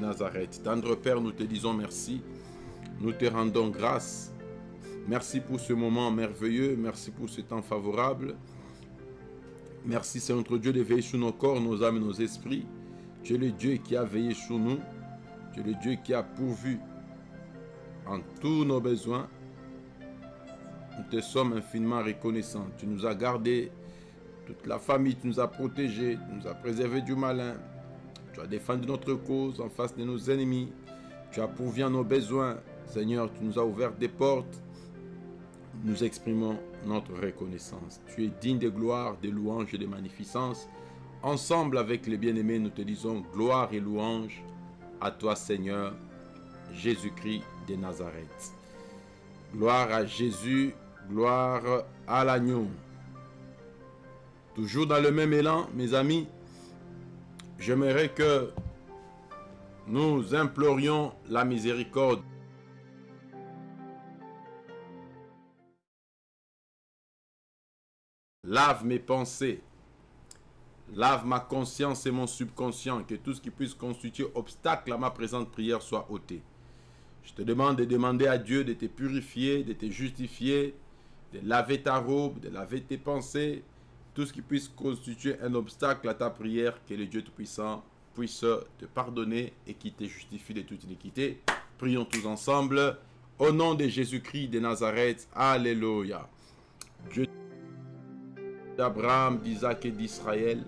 Nazareth. Tendre Père, nous te disons merci. Nous te rendons grâce. Merci pour ce moment merveilleux. Merci pour ce temps favorable. Merci, c'est notre Dieu de veiller sur nos corps, nos âmes nos esprits. Tu es le Dieu qui a veillé sur nous. Tu es le Dieu qui a pourvu en tous nos besoins. Nous te sommes infiniment reconnaissants. Tu nous as gardés, toute la famille, tu nous as protégés, tu nous as préservés du malin. Tu as défendu notre cause en face de nos ennemis. Tu as pourvu en nos besoins. Seigneur, tu nous as ouvert des portes. Nous exprimons notre reconnaissance. Tu es digne de gloire, de louanges et de magnificence. Ensemble avec les bien-aimés, nous te disons gloire et louange à toi, Seigneur, Jésus-Christ de Nazareth. Gloire à Jésus, gloire à l'agneau. Toujours dans le même élan, mes amis, j'aimerais que nous implorions la miséricorde Lave mes pensées. Lave ma conscience et mon subconscient. Que tout ce qui puisse constituer obstacle à ma présente prière soit ôté. Je te demande de demander à Dieu de te purifier, de te justifier, de laver ta robe, de laver tes pensées. Tout ce qui puisse constituer un obstacle à ta prière, que le Dieu Tout-Puissant puisse te pardonner et qui te justifie de toute iniquité. Prions tous ensemble. Au nom de Jésus-Christ de Nazareth. Alléluia. Dieu d'Abraham, d'Isaac et d'Israël.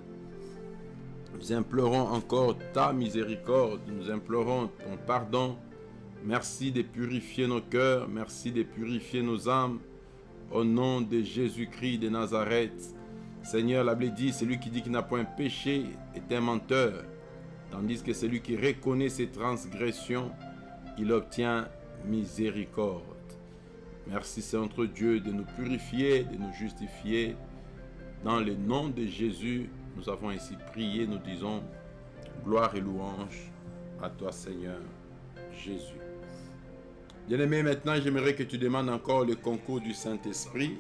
Nous implorons encore ta miséricorde, nous implorons ton pardon. Merci de purifier nos cœurs, merci de purifier nos âmes. Au nom de Jésus-Christ de Nazareth. Seigneur, la Bible dit, celui qui dit qu'il n'a point péché est un menteur. Tandis que celui qui reconnaît ses transgressions, il obtient miséricorde. Merci, c'est notre Dieu, de nous purifier, de nous justifier. Dans le nom de Jésus, nous avons ainsi prié, nous disons gloire et louange à toi Seigneur Jésus. Bien-aimé, maintenant j'aimerais que tu demandes encore le concours du Saint-Esprit.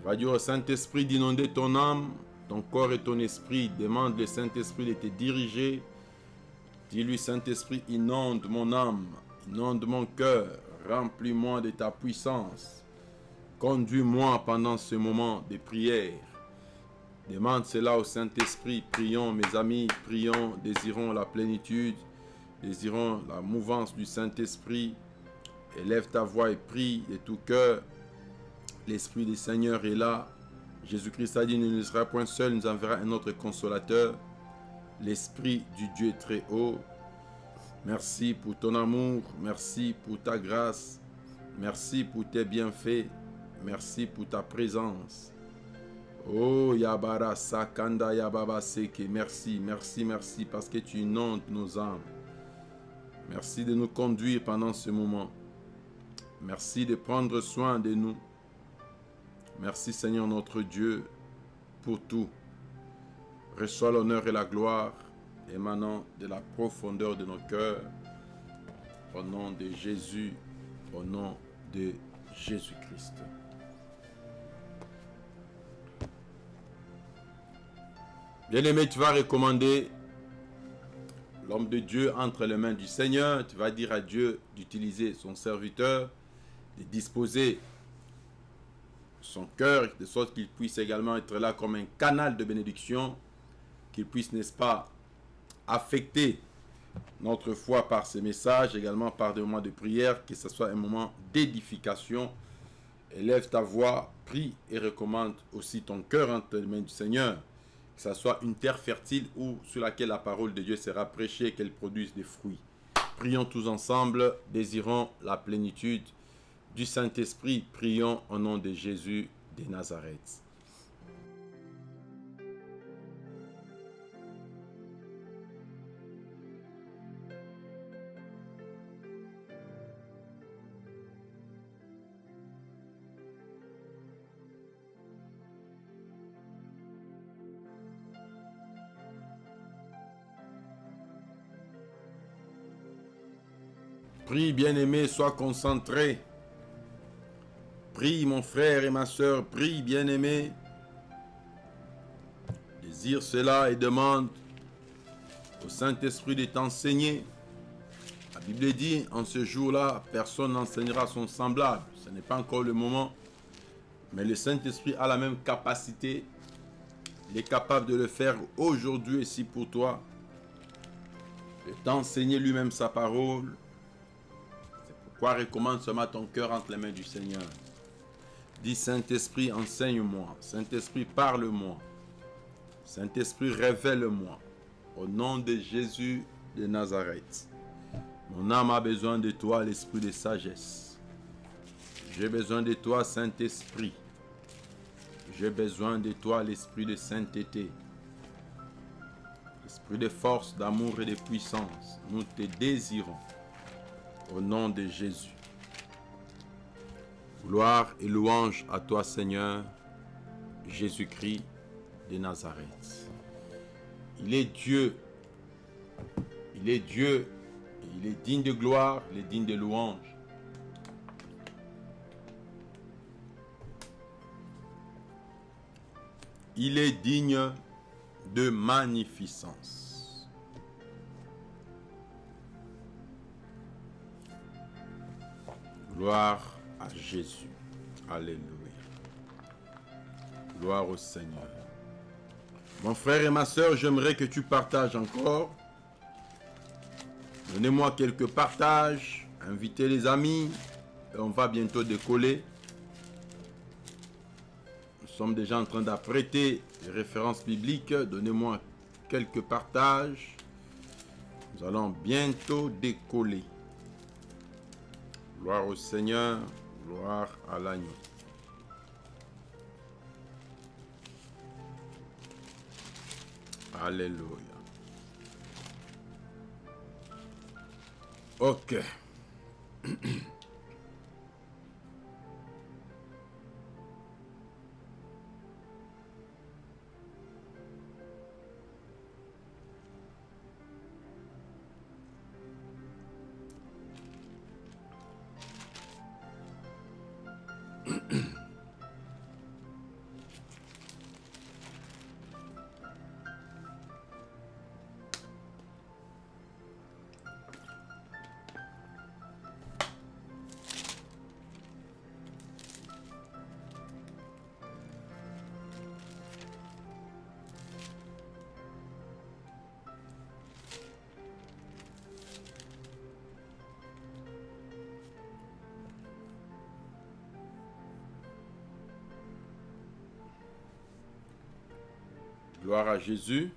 Tu vas dire au Saint-Esprit d'inonder ton âme, ton corps et ton esprit. Demande le Saint-Esprit de te diriger. Dis-lui Saint-Esprit, inonde mon âme, inonde mon cœur, remplis-moi de ta puissance. Conduis-moi pendant ce moment de prière. Demande cela au Saint-Esprit. Prions, mes amis, prions, désirons la plénitude, désirons la mouvance du Saint-Esprit. Élève ta voix et prie de tout cœur. L'Esprit du Seigneur est là. Jésus-Christ a dit, nous ne sera point seul, nous enverra un autre consolateur. L'Esprit du Dieu très haut. Merci pour ton amour, merci pour ta grâce, merci pour tes bienfaits. Merci pour ta présence. Oh Yabara Sakanda Yababa Seke. Merci, merci, merci parce que tu inondes nos âmes. Merci de nous conduire pendant ce moment. Merci de prendre soin de nous. Merci Seigneur notre Dieu pour tout. Reçois l'honneur et la gloire émanant de la profondeur de nos cœurs. Au nom de Jésus, au nom de Jésus-Christ. Bien-aimé, tu vas recommander l'homme de Dieu entre les mains du Seigneur. Tu vas dire à Dieu d'utiliser son serviteur, de disposer son cœur, de sorte qu'il puisse également être là comme un canal de bénédiction, qu'il puisse, n'est-ce pas, affecter notre foi par ses messages, également par des moments de prière, que ce soit un moment d'édification. Élève ta voix, prie et recommande aussi ton cœur entre les mains du Seigneur que ce soit une terre fertile ou sur laquelle la parole de Dieu sera prêchée qu'elle produise des fruits. Prions tous ensemble, désirons la plénitude du Saint-Esprit. Prions au nom de Jésus de Nazareth. Prie, bien-aimé, sois concentré. Prie, mon frère et ma soeur, prie, bien-aimé. Désire cela et demande au Saint-Esprit de t'enseigner. La Bible dit, en ce jour-là, personne n'enseignera son semblable. Ce n'est pas encore le moment. Mais le Saint-Esprit a la même capacité. Il est capable de le faire aujourd'hui ici pour toi. De t'enseigner lui-même sa parole. C'est pourquoi recommande matin ton cœur entre les mains du Seigneur. Dis Saint-Esprit, enseigne-moi. Saint-Esprit, parle-moi. Saint-Esprit, révèle-moi. Au nom de Jésus de Nazareth. Mon âme a besoin de toi, l'esprit de sagesse. J'ai besoin de toi, Saint-Esprit. J'ai besoin de toi, l'esprit de sainteté. L'esprit de force, d'amour et de puissance. Nous te désirons. Au nom de Jésus. Gloire et louange à toi, Seigneur, Jésus-Christ de Nazareth. Il est Dieu. Il est Dieu. Il est digne de gloire, il est digne de louange. Il est digne de magnificence. Gloire Jésus. Alléluia. Gloire au Seigneur. Mon frère et ma soeur, j'aimerais que tu partages encore. Donnez-moi quelques partages. Invitez les amis. Et on va bientôt décoller. Nous sommes déjà en train d'apprêter les références bibliques. Donnez-moi quelques partages. Nous allons bientôt décoller. Gloire au Seigneur. À l'agneau. Alléluia. Ok. À Jésus.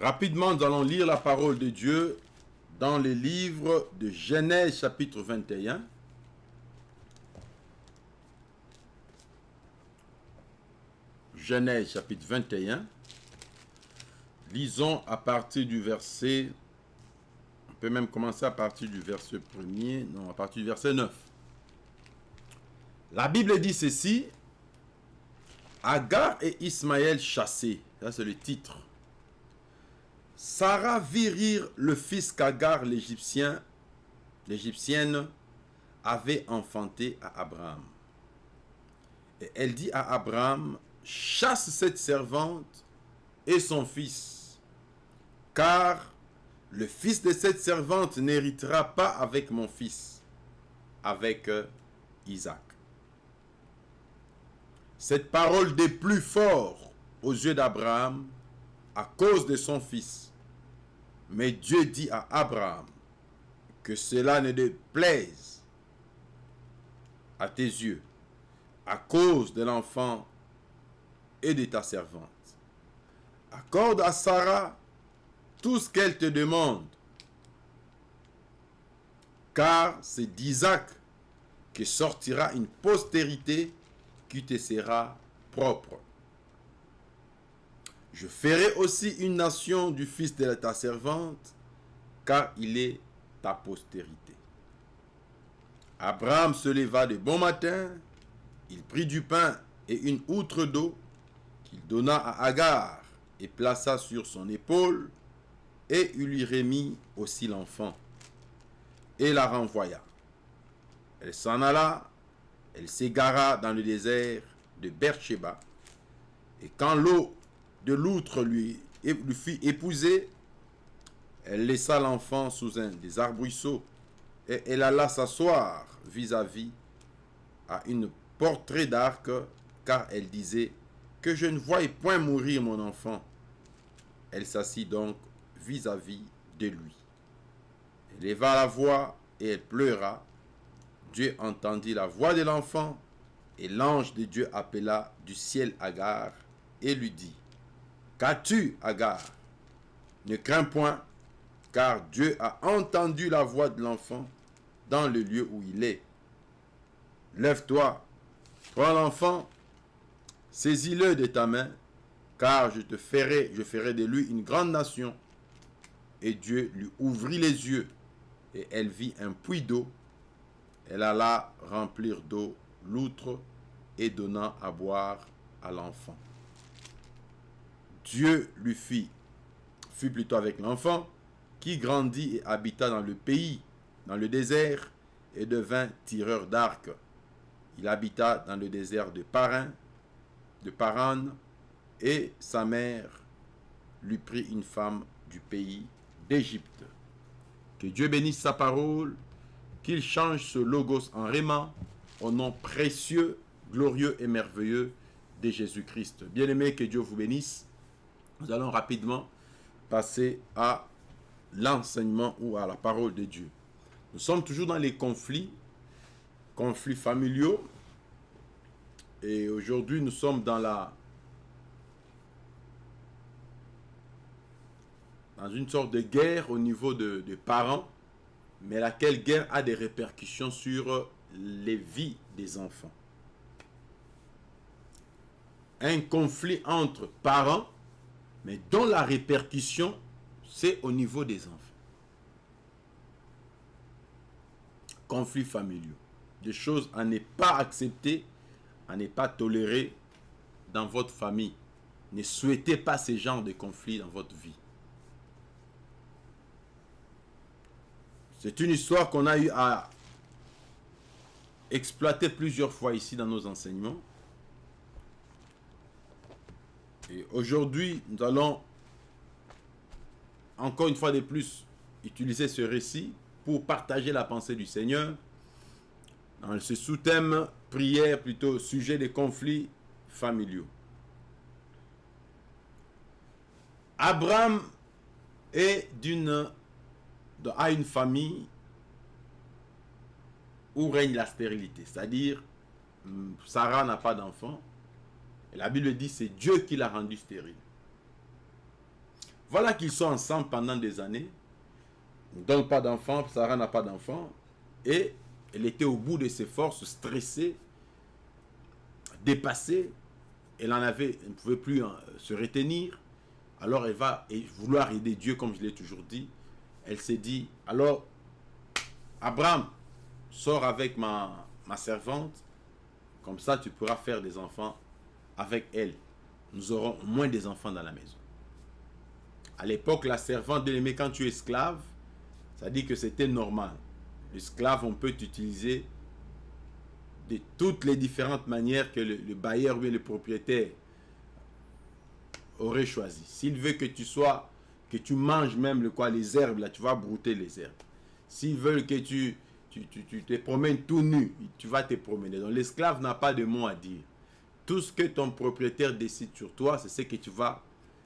Rapidement, nous allons lire la parole de Dieu dans les livres de Genèse chapitre 21. Genèse chapitre 21. Lisons à partir du verset, on peut même commencer à partir du verset premier, non, à partir du verset 9. La Bible dit ceci, Agar et Ismaël chassés. Ça, c'est le titre. Sarah vit rire le fils qu'Agar, l'Égyptien, l'Égyptienne, avait enfanté à Abraham. Et elle dit à Abraham, chasse cette servante et son fils, car le fils de cette servante n'héritera pas avec mon fils, avec euh, Isaac. Cette parole plus fort aux yeux d'Abraham à cause de son fils. Mais Dieu dit à Abraham que cela ne déplaise à tes yeux à cause de l'enfant et de ta servante. Accorde à Sarah tout ce qu'elle te demande, car c'est d'Isaac que sortira une postérité qui te sera propre. Je ferai aussi une nation du fils de ta servante, car il est ta postérité. Abraham se leva de bon matin, il prit du pain et une outre d'eau qu'il donna à Agar et plaça sur son épaule, et il lui remit aussi l'enfant, et la renvoya. Elle s'en alla elle s'égara dans le désert de Beersheba. Et quand l'eau de l'outre lui, lui fut épousée, Elle laissa l'enfant sous un des arbrisseaux et elle alla s'asseoir vis-à-vis à une portrait d'arc, car elle disait que je ne voyais point mourir mon enfant. Elle s'assit donc vis-à-vis de lui. Elle leva la voix et elle pleura. Dieu entendit la voix de l'enfant et l'ange de Dieu appela du ciel Agar et lui dit, Qu'as-tu, Agar Ne crains point, car Dieu a entendu la voix de l'enfant dans le lieu où il est. Lève-toi, prends l'enfant, saisis-le de ta main, car je te ferai, je ferai de lui une grande nation. Et Dieu lui ouvrit les yeux, et elle vit un puits d'eau. Elle alla remplir d'eau l'outre et donna à boire à l'enfant. Dieu lui fit, fut plutôt avec l'enfant, qui grandit et habita dans le pays, dans le désert, et devint tireur d'arc. Il habita dans le désert de Paran, de Paran, et sa mère lui prit une femme du pays d'Égypte. Que Dieu bénisse sa parole, qu'il change ce logos en réma, au nom précieux, glorieux et merveilleux de Jésus-Christ. Bien-aimé, que Dieu vous bénisse. Nous allons rapidement passer à l'enseignement ou à la parole de Dieu. Nous sommes toujours dans les conflits, conflits familiaux. Et aujourd'hui, nous sommes dans la dans une sorte de guerre au niveau de, de parents, mais laquelle guerre a des répercussions sur les vies des enfants? Un conflit entre parents, mais dont la répercussion, c'est au niveau des enfants. Conflits familiaux. Des choses à ne pas accepter, à ne pas tolérer dans votre famille. Ne souhaitez pas ce genre de conflits dans votre vie. C'est une histoire qu'on a eu à exploiter plusieurs fois ici dans nos enseignements. Et aujourd'hui, nous allons encore une fois de plus utiliser ce récit pour partager la pensée du Seigneur dans ce sous-thème prière, plutôt sujet des conflits familiaux. Abraham est d'une a une famille où règne la stérilité. C'est-à-dire, hum, Sarah n'a pas d'enfant. La Bible dit c'est Dieu qui l'a rendu stérile. Voilà qu'ils sont ensemble pendant des années. Donnent pas d'enfant, Sarah n'a pas d'enfant. Et elle était au bout de ses forces, stressée, dépassée. Elle en avait, elle ne pouvait plus se retenir. Alors elle va vouloir aider Dieu, comme je l'ai toujours dit. Elle s'est dit, alors, Abraham, sors avec ma, servante, comme ça tu pourras faire des enfants avec elle. Nous aurons moins des enfants dans la maison. À l'époque, la servante de l'aimer quand tu es esclave, ça dit que c'était normal. L'esclave, on peut utiliser de toutes les différentes manières que le, bailleur ou le propriétaire aurait choisi. S'il veut que tu sois, que tu manges même le quoi, les herbes, là, tu vas brouter les herbes. S'ils veulent que tu, tu, tu, te promènes tout nu, tu vas te promener. Donc l'esclave n'a pas de mot à dire. Tout ce que ton propriétaire décide sur toi, c'est ce que tu vas,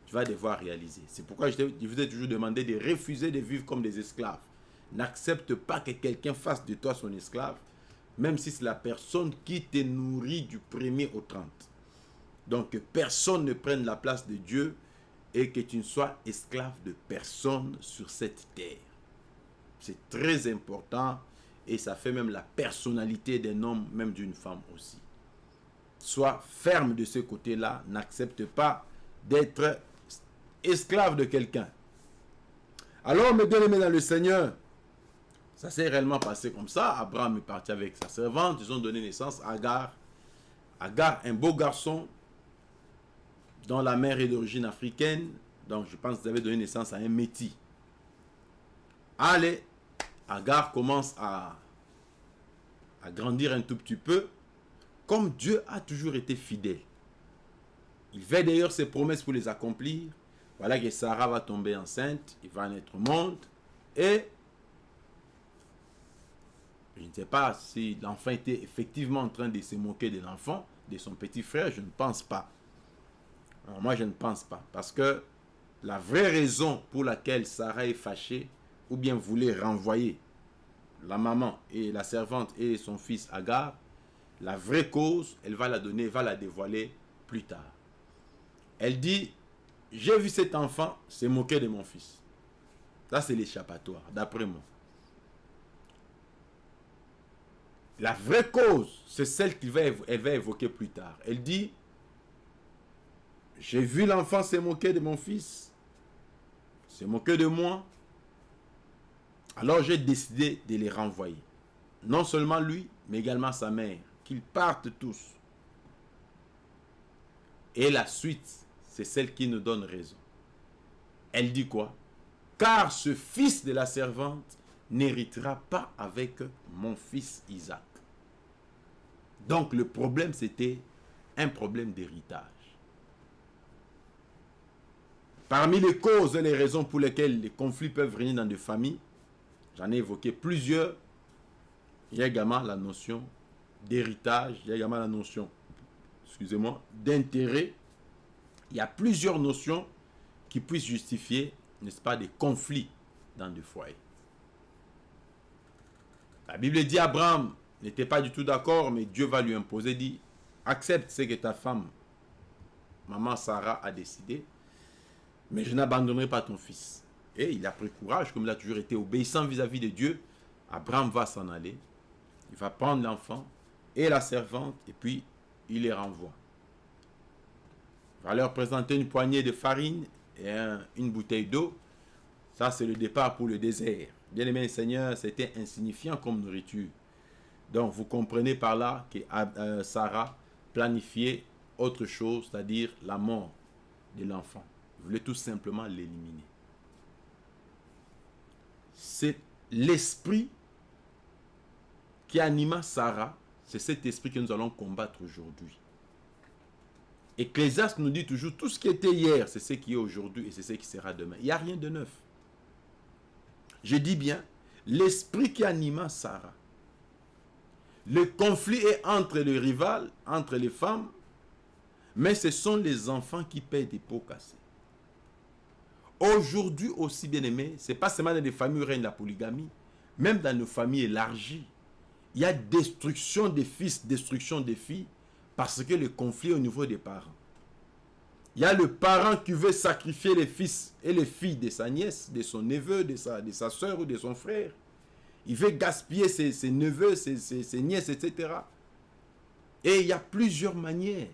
tu vas devoir réaliser. C'est pourquoi je, vous ai toujours demandé de refuser de vivre comme des esclaves. N'accepte pas que quelqu'un fasse de toi son esclave, même si c'est la personne qui te nourrit du premier au 30. Donc que personne ne prenne la place de Dieu et que tu ne sois esclave de personne sur cette terre. C'est très important et ça fait même la personnalité d'un homme, même d'une femme aussi. Sois ferme de ce côté-là, n'accepte pas d'être esclave de quelqu'un. Alors, mes bien-aimés dans le Seigneur, ça s'est réellement passé comme ça. Abraham est parti avec sa servante, ils ont donné naissance à Agar. Agar, un beau garçon, dont la mère est d'origine africaine. Donc, je pense qu'ils avaient donné naissance à un métis. Allez, Agar commence à, à grandir un tout petit peu, comme Dieu a toujours été fidèle. Il fait d'ailleurs ses promesses pour les accomplir. Voilà que Sarah va tomber enceinte, il va naître au monde, et je ne sais pas si l'enfant était effectivement en train de se moquer de l'enfant, de son petit frère, je ne pense pas. Moi, je ne pense pas. Parce que la vraie raison pour laquelle Sarah est fâchée, ou bien voulait renvoyer la maman et la servante et son fils Agar, la vraie cause, elle va la donner, va la dévoiler plus tard. Elle dit, j'ai vu cet enfant se moquer de mon fils. Ça, c'est l'échappatoire, d'après moi. La vraie cause, c'est celle qu'elle va évoquer plus tard. Elle dit, j'ai vu l'enfant se moquer de mon fils, se moquer de moi. Alors j'ai décidé de les renvoyer. Non seulement lui, mais également sa mère. Qu'ils partent tous. Et la suite, c'est celle qui nous donne raison. Elle dit quoi? Car ce fils de la servante n'héritera pas avec mon fils Isaac. Donc le problème, c'était un problème d'héritage. Parmi les causes et les raisons pour lesquelles les conflits peuvent venir dans des familles, j'en ai évoqué plusieurs. Il y a également la notion d'héritage, il y a également la notion, excusez-moi, d'intérêt. Il y a plusieurs notions qui puissent justifier, n'est-ce pas, des conflits dans des foyers. La Bible dit Abraham n'était pas du tout d'accord, mais Dieu va lui imposer, dit, accepte ce que ta femme, maman Sarah, a décidé, mais je n'abandonnerai pas ton fils. Et il a pris courage, comme il a toujours été obéissant vis-à-vis de Dieu. Abraham va s'en aller, il va prendre l'enfant et la servante, et puis il les renvoie. Il va leur présenter une poignée de farine et une bouteille d'eau. Ça, c'est le départ pour le désert. Bien aimé Seigneur, c'était insignifiant comme nourriture. Donc, vous comprenez par là que euh, Sarah planifiait autre chose, c'est-à-dire la mort de l'enfant. Voulait tout simplement l'éliminer. C'est l'esprit qui anima Sarah. C'est cet esprit que nous allons combattre aujourd'hui. Ecclésiaste nous dit toujours, tout ce qui était hier, c'est ce qui est aujourd'hui et c'est ce qui sera demain. Il n'y a rien de neuf. Je dis bien, l'esprit qui anima Sarah le conflit est entre les rivales, entre les femmes, mais ce sont les enfants qui payent des pots cassés. Aujourd'hui aussi, bien aimé, ce n'est pas seulement dans les familles où règne la polygamie, même dans nos familles élargies, il y a destruction des fils, destruction des filles, parce que le conflit au niveau des parents. Il y a le parent qui veut sacrifier les fils et les filles de sa nièce, de son neveu, de sa, de sa soeur ou de son frère. Il veut gaspiller ses, neveux, ses, nièces, etc. Et il y a plusieurs manières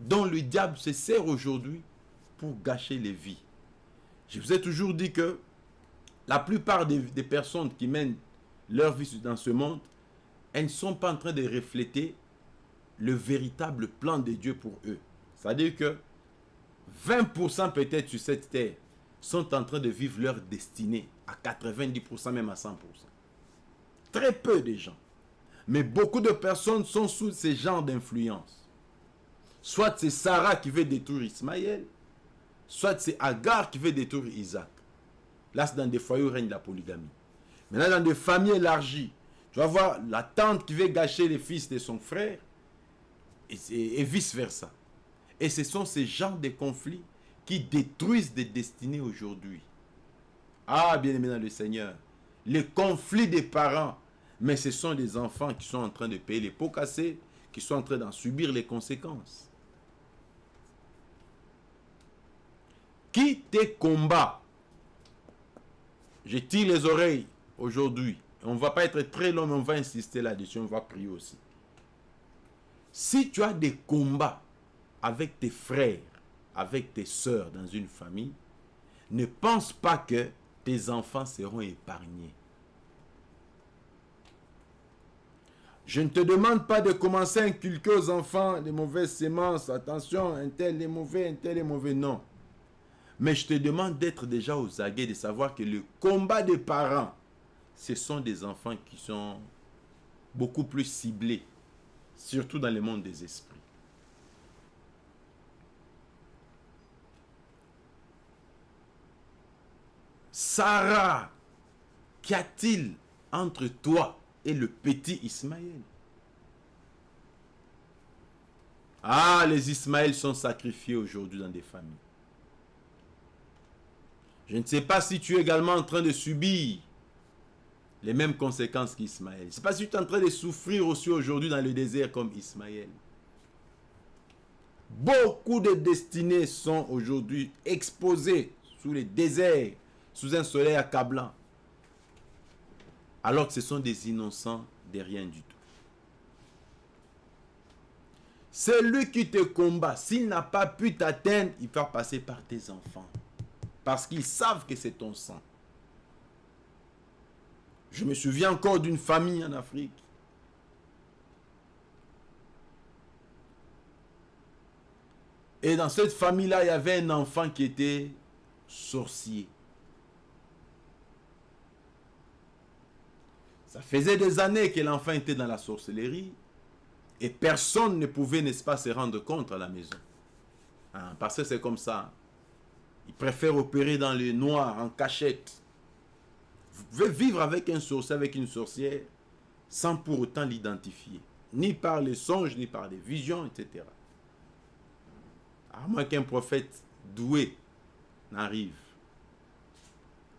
dont le diable se sert aujourd'hui pour gâcher les vies. Je vous ai toujours dit que la plupart des, personnes qui mènent leur vie dans ce monde, elles ne sont pas en train de refléter le véritable plan de Dieu pour eux. C'est-à-dire que 20% peut-être sur cette terre sont en train de vivre leur destinée à 90%, même à 100%. Très peu de gens. Mais beaucoup de personnes sont sous ces genres d'influence. Soit c'est Sarah qui veut détruire Ismaël, soit c'est Agar qui veut détruire Isaac. Là, c'est dans des foyers où règne la polygamie. Maintenant, dans des familles élargies, tu vas voir la tante qui veut gâcher les fils de son frère, et, vice-versa. Et ce sont ces genres de conflits qui détruisent des destinées aujourd'hui. Ah, bien aimé dans le Seigneur, les conflits des parents, mais ce sont des enfants qui sont en train de payer les pots cassés, qui sont en train d'en subir les conséquences. Qui te combat? Je tire les oreilles aujourd'hui. On ne va pas être très long, mais on va insister là-dessus. On va prier aussi. Si tu as des combats avec tes frères, avec tes soeurs dans une famille, ne pense pas que tes enfants seront épargnés. Je ne te demande pas de commencer à inculquer aux enfants des mauvaises sémences. Attention, un tel est mauvais, un tel est mauvais. Non. Mais je te demande d'être déjà aux aguets, de savoir que le combat des parents, ce sont des enfants qui sont beaucoup plus ciblés, surtout dans le monde des esprits. Sarah, qu'y a-t-il entre toi et le petit Ismaël? Ah, les Ismaëls sont sacrifiés aujourd'hui dans des familles. Je ne sais pas si tu es également en train de subir les mêmes conséquences qu'Ismaël. Je ne sais pas si tu es en train de souffrir aussi aujourd'hui dans le désert comme Ismaël. Beaucoup de destinées sont aujourd'hui exposées sous les déserts, sous un soleil accablant. Alors que ce sont des innocents de rien du tout. Celui qui te combat, s'il n'a pas pu t'atteindre, il va passer par tes enfants. Parce qu'ils savent que c'est ton sang. Je me souviens encore d'une famille en Afrique. Et dans cette famille-là, il y avait un enfant qui était sorcier. Ça faisait des années que l'enfant était dans la sorcellerie. Et personne ne pouvait, n'est-ce pas, se rendre compte à la maison. Hein, parce que c'est comme ça. Il préfère opérer dans le noir, en cachette. Vous pouvez vivre avec un sorcier, avec une sorcière, sans pour autant l'identifier. Ni par les songes, ni par les visions, etc. À moins qu'un prophète doué n'arrive.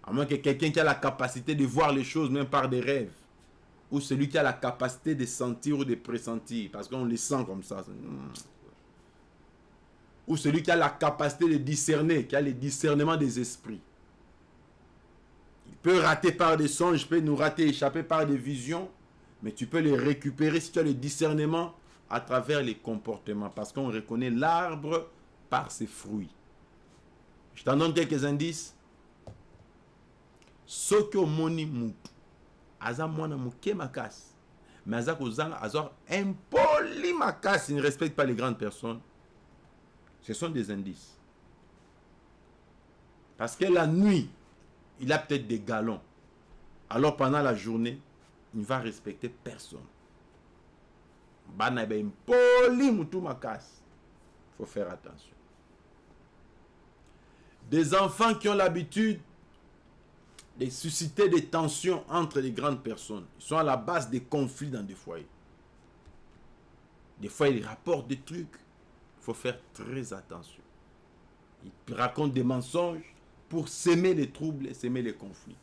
À moins que quelqu'un qui a la capacité de voir les choses même par des rêves. Ou celui qui a la capacité de sentir ou de pressentir. Parce qu'on les sent comme ça. Ou celui qui a la capacité de discerner, qui a le discernement des esprits. Peut rater par des songes, peut nous rater, échapper par des visions, mais tu peux les récupérer si tu as le discernement à travers les comportements, parce qu'on reconnaît l'arbre par ses fruits. Je t'en donne quelques indices. Soko moni mutu aza mwana muke makas. Mais aza kozanga azor impoli makas. Il ne respecte pas les grandes personnes ce sont des indices parce que la nuit il a peut-être des galons. Alors pendant la journée, il ne va respecter personne. Il faut faire attention. Des enfants qui ont l'habitude de susciter des tensions entre les grandes personnes. Ils sont à la base des conflits dans des foyers. Des fois, ils rapportent des trucs. Il faut faire très attention. Ils racontent des mensonges pour s'aimer les troubles et s'aimer les conflits.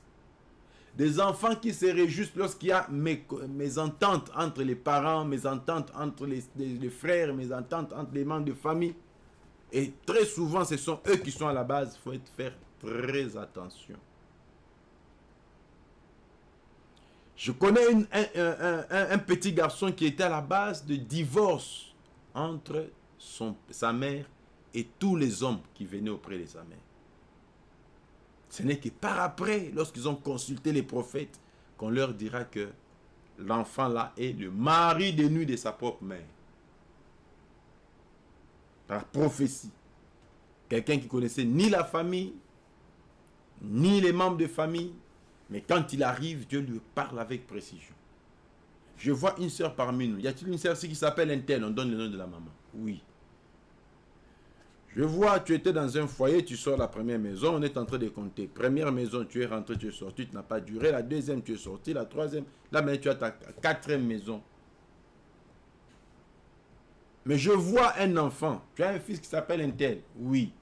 Des enfants qui se réjouissent lorsqu'il y a mes, ententes entre les parents, mes ententes entre les, les, frères, mes ententes entre les membres de famille. Et très souvent, ce sont eux qui sont à la base. Il faut faire très attention. Je connais un, petit garçon qui était à la base de divorce entre sa mère et tous les hommes qui venaient auprès de sa mère. Ce n'est que par après, lorsqu'ils ont consulté les prophètes, qu'on leur dira que l'enfant là est le mari de nuit de sa propre mère. Par prophétie. Quelqu'un qui connaissait ni la famille, ni les membres de famille, mais quand il arrive, Dieu lui parle avec précision. Je vois une sœur parmi nous. Y a-t-il une sœur qui s'appelle Intel? On donne le nom de la maman. Oui. Je vois, tu étais dans un foyer, tu sors la première maison, on est en train de compter. Première maison, tu es rentré, tu es sorti, tu n'as pas duré. La deuxième, tu es sorti. La troisième, là maintenant tu as ta quatrième maison. Mais je vois un enfant. Tu as un fils qui s'appelle un tel. Oui.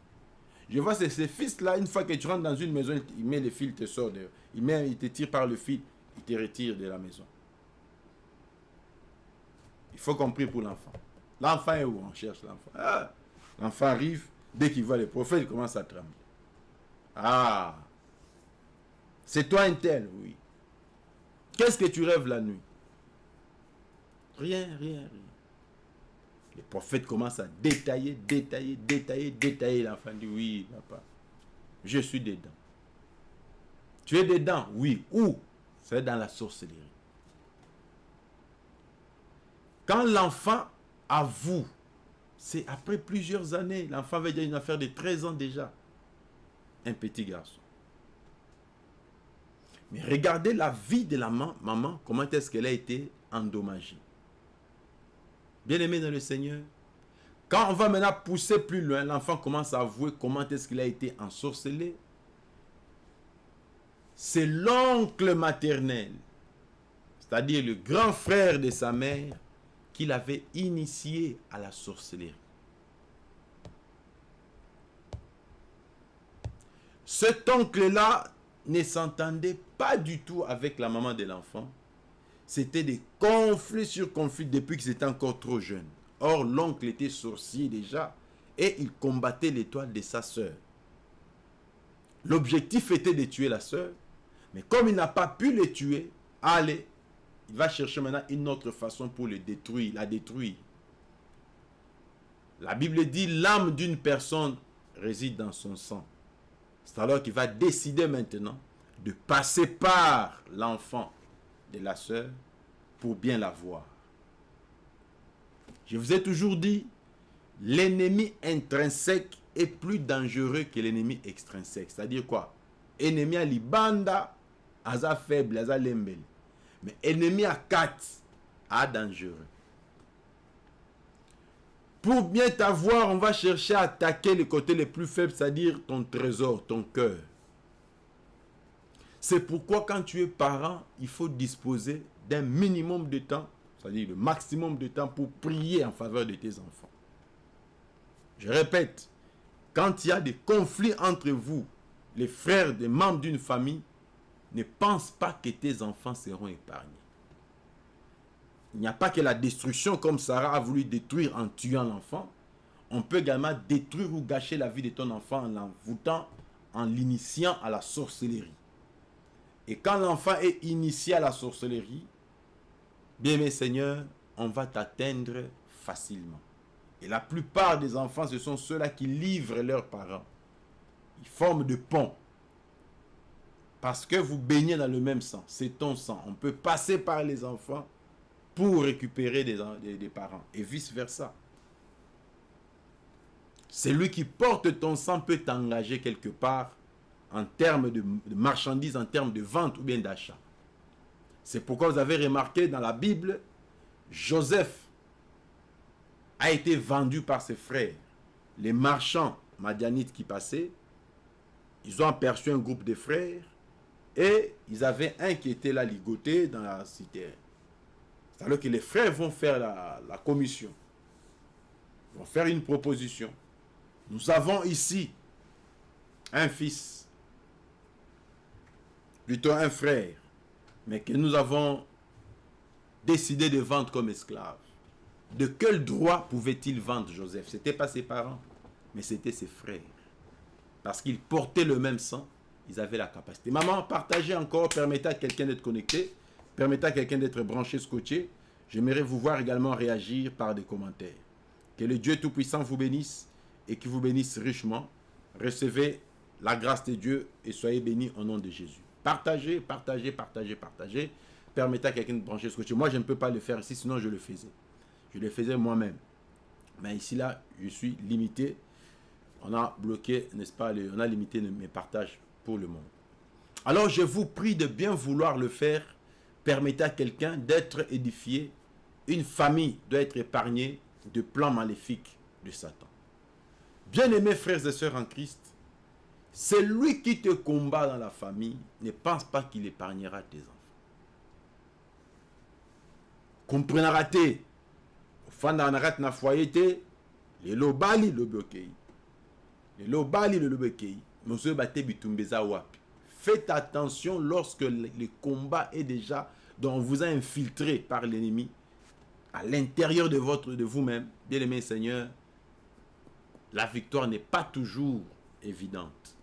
Je vois ces fils-là, une fois que tu rentres dans une maison, il met le fil, il te sort il, te tire par le fil, il te retire de la maison. Il faut compris pour l'enfant. L'enfant est où? On cherche l'enfant. Ah, L'enfant arrive, dès qu'il voit les prophètes, il commence à trembler. Ah, c'est toi un tel, oui. Qu'est-ce que tu rêves la nuit? Rien, rien, rien. Les prophètes commencent à détailler, détailler, détailler, détailler. L'enfant dit, oui, papa, je suis dedans. Tu es dedans? Oui. Où? C'est dans la sorcellerie. Quand l'enfant avoue c'est après plusieurs années. L'enfant avait déjà une affaire de 13 ans déjà. Un petit garçon. Mais regardez la vie de la maman, comment est-ce qu'elle a été endommagée. Bien aimé dans le Seigneur, quand on va maintenant pousser plus loin, l'enfant commence à avouer comment est-ce qu'il a été ensorcelé. c'est l'oncle maternel, c'est-à-dire le grand frère de sa mère, qui l'avait initié à la sorcellerie. Cet oncle-là ne s'entendait pas du tout avec la maman de l'enfant. C'était des conflits sur conflits depuis qu'ils étaient encore trop jeunes. Or, l'oncle était sorcier déjà et il combattait l'étoile de sa sœur. L'objectif était de tuer la sœur, mais comme il n'a pas pu le tuer, allez, il va chercher maintenant une autre façon pour le détruire, la détruire. La Bible dit l'âme d'une personne réside dans son sang. C'est alors qu'il va décider maintenant de passer par l'enfant de la sœur pour bien la voir. Je vous ai toujours dit, l'ennemi intrinsèque est plus dangereux que l'ennemi extrinsèque. C'est-à-dire quoi? Ennemi à libanda, aza faible, aza lembel. Mais ennemi à quatre, à dangereux. Pour bien t'avoir, on va chercher à attaquer le côté le plus faible, c'est-à-dire ton trésor, ton cœur. C'est pourquoi quand tu es parent, il faut disposer d'un minimum de temps, c'est-à-dire le maximum de temps pour prier en faveur de tes enfants. Je répète, quand il y a des conflits entre vous, les frères des membres d'une famille, ne pense pas que tes enfants seront épargnés. Il n'y a pas que la destruction comme Sarah a voulu détruire en tuant l'enfant. On peut également détruire ou gâcher la vie de ton enfant en l'envoûtant, en l'initiant à la sorcellerie. Et quand l'enfant est initié à la sorcellerie, bien mes seigneurs, on va t'atteindre facilement. Et la plupart des enfants, ce sont ceux-là qui livrent leurs parents. Ils forment de ponts. Parce que vous baignez dans le même sang. C'est ton sang. On peut passer par les enfants pour récupérer des, parents. Et vice-versa. Celui qui porte ton sang peut t'engager quelque part en termes de, de marchandises, en termes de vente ou bien d'achat. C'est pourquoi vous avez remarqué dans la Bible, Joseph a été vendu par ses frères. Les marchands madianites qui passaient, ils ont aperçu un groupe de frères et ils avaient un qui était là ligoté dans la cité. C'est-à-dire que les frères vont faire la, commission. Vont faire une proposition. Nous avons ici un fils, plutôt un frère, mais que nous avons décidé de vendre comme esclave. De quel droit pouvait-il vendre Joseph? C'était pas ses parents, mais c'était ses frères. Parce qu'ils portaient le même sang, ils avaient la capacité. Maman, partagez encore, permettez à quelqu'un d'être connecté, permettez à quelqu'un d'être branché, scotché. J'aimerais vous voir également réagir par des commentaires. Que le Dieu Tout-Puissant vous bénisse et qu'il vous bénisse richement. Recevez la grâce de Dieu et soyez bénis au nom de Jésus. Partagez, partagez, partagez, partagez. Permettez à quelqu'un de brancher scotché. Moi, je ne peux pas le faire ici, sinon je le faisais. Je le faisais moi-même. Mais ici, là, je suis limité. On a bloqué, n'est-ce pas, on a limité mes partages pour le monde. Alors, je vous prie de bien vouloir le faire. Permettez à quelqu'un d'être édifié. Une famille doit être épargnée de plans maléfiques de Satan. Bien-aimés frères et sœurs en Christ, c'est lui qui te combat dans la famille. Ne pense pas qu'il épargnera tes enfants. Comprenez fanda na foyer te faites attention lorsque le combat est déjà donc on vous a infiltré par l'ennemi à l'intérieur de votre de vous-même. Bien aimé Seigneur la victoire n'est pas toujours évidente.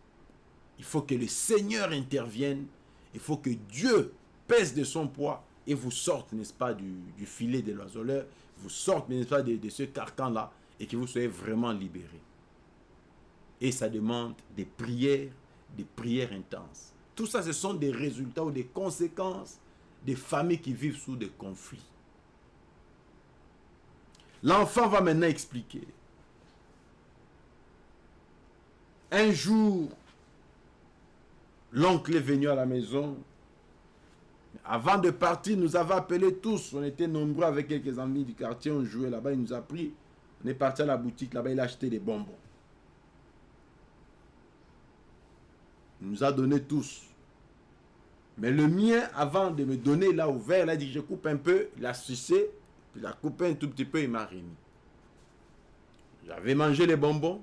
Il faut que le Seigneur intervienne. Il faut que Dieu pèse de son poids et vous sorte, n'est-ce pas, du, du, filet de l'oiseleur, vous sorte, n'est-ce pas, de, de ce carcan-là, et que vous soyez vraiment libérés. Et ça demande des prières, des prières intenses. Tout ça, ce sont des résultats ou des conséquences des familles qui vivent sous des conflits. L'enfant va maintenant expliquer. Un jour, l'oncle est venu à la maison avant de partir, nous avons appelé tous. On était nombreux avec quelques amis du quartier. On jouait là-bas. Il nous a pris. On est parti à la boutique là-bas. Il a acheté des bonbons. Il nous a donné tous. Mais le mien, avant de me donner là ouvert, il a dit je coupe un peu, il a sucé, puis il a coupé un tout petit peu, il m'a remis. J'avais mangé les bonbons,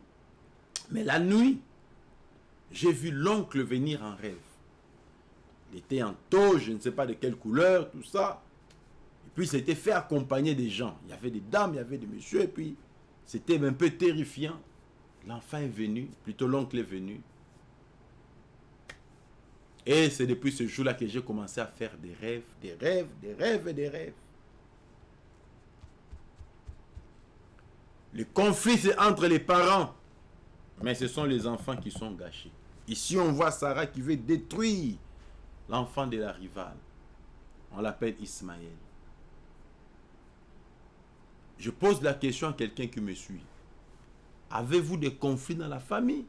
mais la nuit, j'ai vu l'oncle venir en rêve. Il était en taux, je ne sais pas de quelle couleur, tout ça. Et puis, il s'était fait accompagner des gens. Il y avait des dames, il y avait des messieurs, et puis, c'était un peu terrifiant. L'enfant est venu, plutôt l'oncle est venu. Et c'est depuis ce jour-là que j'ai commencé à faire des rêves, des rêves, des rêves et des rêves. Le conflit, c'est entre les parents. Mais ce sont les enfants qui sont gâchés. Ici, on voit Sarah qui veut détruire l'enfant de la rivale. On l'appelle Ismaël. Je pose la question à quelqu'un qui me suit. Avez-vous des conflits dans la famille?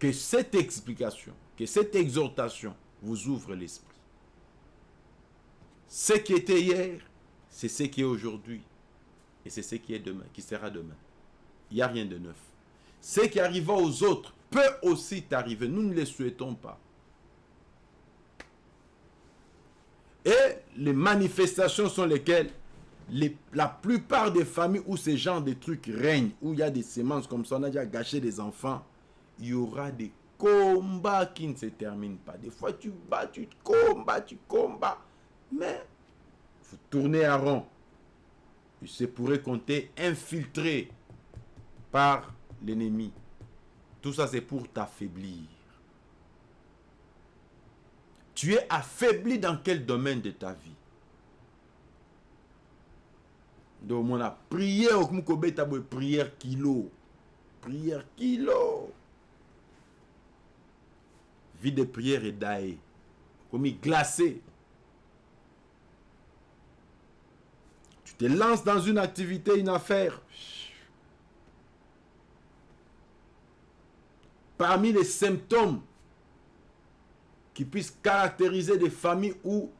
Que cette explication, que cette exhortation vous ouvre l'esprit. Ce qui était hier, c'est ce qui est aujourd'hui. Et c'est ce qui est demain, qui sera demain. Il n'y a rien de neuf. Ce qui arriva aux autres peut aussi t'arriver. Nous ne les souhaitons pas. Et les manifestations sont lesquelles? La plupart des familles où ces genres de trucs règnent, où il y a des semences comme ça, on a déjà gâché des enfants, il y aura des combats qui ne se terminent pas. Des fois, tu bats, tu combats, tu combats. Mais, vous tournez à rond. Il se pourrait compter infiltré par l'ennemi. Tout ça, c'est pour t'affaiblir. Tu es affaibli dans quel domaine de ta vie? Donc, on a prié au prière kilo. Prière kilo. Vie de prière et d'aïe. Comme il glacé. Tu te lances dans une activité, une affaire. Parmi les symptômes qui puissent caractériser des familles où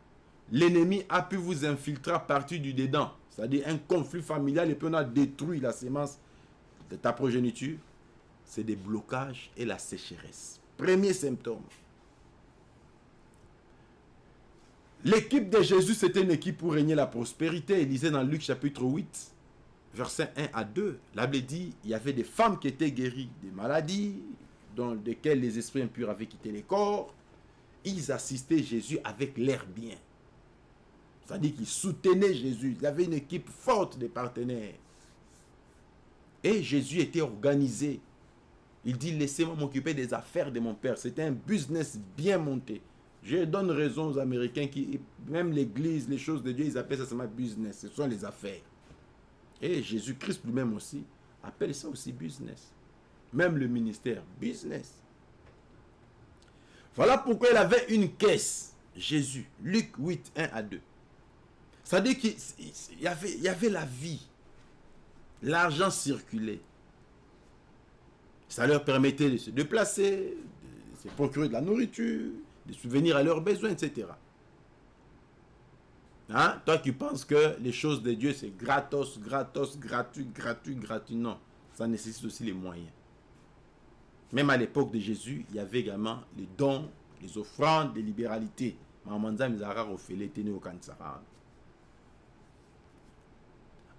l'ennemi a pu vous infiltrer à partir du dedans, c'est-à-dire un conflit familial et puis on a détruit la sémence de ta progéniture, c'est des blocages et la sécheresse. Premier symptôme. L'équipe de Jésus, c'était une équipe pour régner la prospérité. Il disait dans Luc chapitre 8, verset 1 à 2, la Bible dit, il y avait des femmes qui étaient guéries des maladies, dans lesquelles les esprits impurs avaient quitté les corps. Ils assistaient Jésus avec l'air bien. C'est-à-dire qu'ils soutenaient Jésus. Il y avait une équipe forte de partenaires. Et Jésus était organisé. Il dit, laissez-moi m'occuper des affaires de mon Père. C'était un business bien monté. Je donne raison aux Américains qui, même l'église, les choses de Dieu, ils appellent ça seulement business. Ce sont les affaires. Et Jésus-Christ lui-même aussi appelle ça aussi business. Même le ministère, business. Voilà pourquoi il avait une caisse. Jésus, Luc 8, 1 à 2. Ça dit qu'il y avait, y avait la vie. L'argent circulait. Ça leur permettait de se déplacer, de se procurer de la nourriture, de subvenir à leurs besoins, etc. Hein? Toi qui penses que les choses de Dieu, c'est gratos, gratos, gratuit, gratuit, gratuit? Non, ça nécessite aussi les moyens. Même à l'époque de Jésus, il y avait également les dons, les offrandes, les libéralités.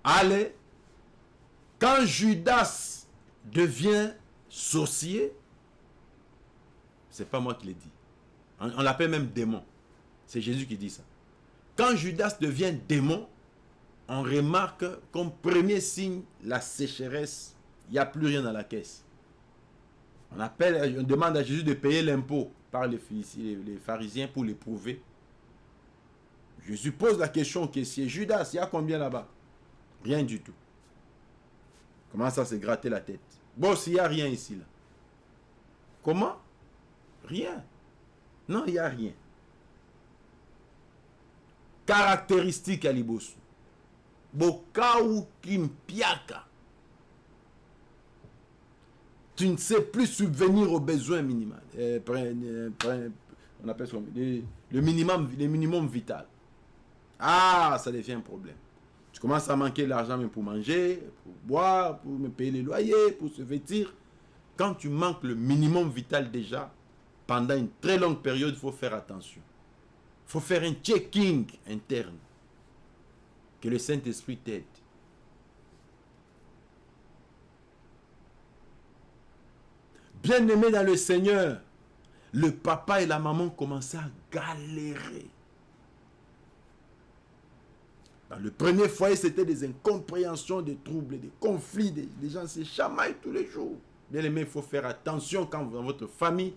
Allez, quand Judas devient sorcier, c'est pas moi qui l'ai dit. On, l'appelle même démon. C'est Jésus qui dit ça. Quand Judas devient démon, on remarque comme premier signe la sécheresse. Il n'y a plus rien dans la caisse. On, demande à Jésus de payer l'impôt par les, les, pharisiens pour l'éprouver. Jésus pose la question au caissier, Judas, il y a combien là-bas? Rien du tout. Comment ça se gratter la tête? Bon, s'il n'y a rien ici, là. Comment? Rien. Non, il n'y a rien. Caractéristique à Libosu. Bokau Kimpiaka. Tu ne sais plus subvenir aux besoins minimaux. Euh, euh, on appelle ça minimum, le minimum vital. Ah, ça devient un problème. Tu commences à manquer l'argent même pour manger, pour boire, pour me payer les loyers, pour se vêtir. Quand tu manques le minimum vital déjà, pendant une très longue période, il faut faire attention. Il faut faire un checking interne. Que le Saint-Esprit t'aide. Bien-aimé dans le Seigneur, le papa et la maman commençaient à galérer. Dans le premier foyer, c'était des incompréhensions, des troubles, des conflits. Des, gens se chamaillent tous les jours. Bien aimé, il faut faire attention quand dans votre famille,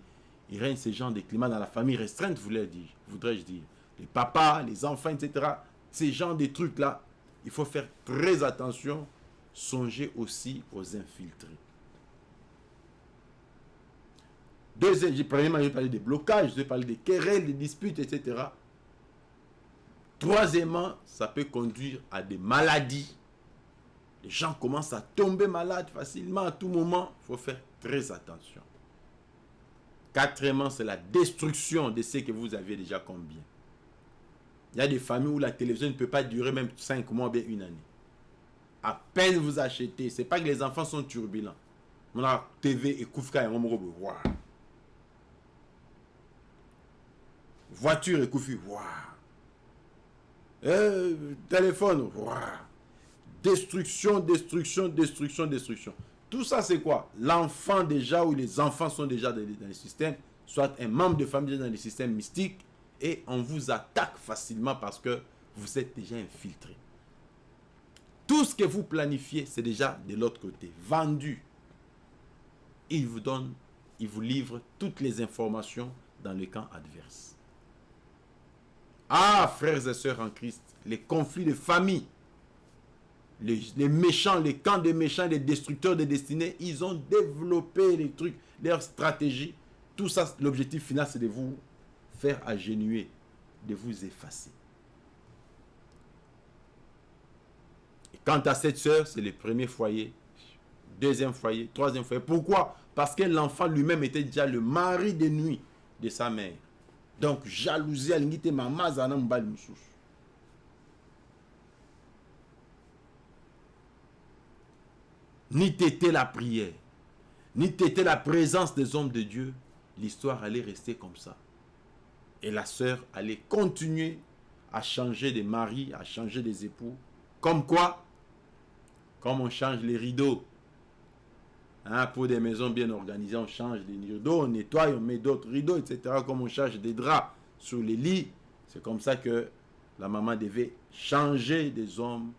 il règne ce genre de climat dans la famille restreinte, voudrais-je dire. Les papas, les enfants, etc. Ces genres de trucs-là, il faut faire très attention. Songez aussi aux infiltrés. Deuxième, parler des blocages, je vais parler des querelles, des disputes, etc. Troisièmement, ça peut conduire à des maladies. Les gens commencent à tomber malades facilement à tout moment. Il faut faire très attention. Quatrièmement, c'est la destruction de ce que vous avez déjà combien. Il y a des familles où la télévision ne peut pas durer même 5 mois, bien une année. À peine vous achetez, c'est pas que les enfants sont turbulents. On a TV et Koufka et Waouh. Voiture et Koufi, waouh. Euh, téléphone. Destruction, destruction, destruction, destruction. Tout ça, c'est quoi? L'enfant déjà, ou les enfants sont déjà dans le système, soit un membre de famille dans le système mystique, et on vous attaque facilement parce que vous êtes déjà infiltré. Tout ce que vous planifiez, c'est déjà de l'autre côté, vendu. Il vous donne, il vous livre toutes les informations dans le camp adverse. Ah, frères et sœurs en Christ, les conflits de famille, les, méchants, les camps des méchants, les destructeurs de destinées, ils ont développé les trucs, leurs stratégies. Tout ça, l'objectif final, c'est de vous faire agenouiller, de vous effacer. Et quant à cette sœur, c'est le premier foyer, deuxième foyer, troisième foyer. Pourquoi? Parce que l'enfant lui-même était déjà le mari de nuit de sa mère. Donc, jalousie, elle n'était maman, Ni t'était la prière, ni t'était la présence des hommes de Dieu, l'histoire allait rester comme ça. Et la sœur allait continuer à changer de mari, à changer des époux. Comme quoi? Comme on change les rideaux. Hein, pour des maisons bien organisées, on change des rideaux, on nettoie, on met d'autres rideaux, etc. Comme on change des draps sur les lits. C'est comme ça que la maman devait changer des hommes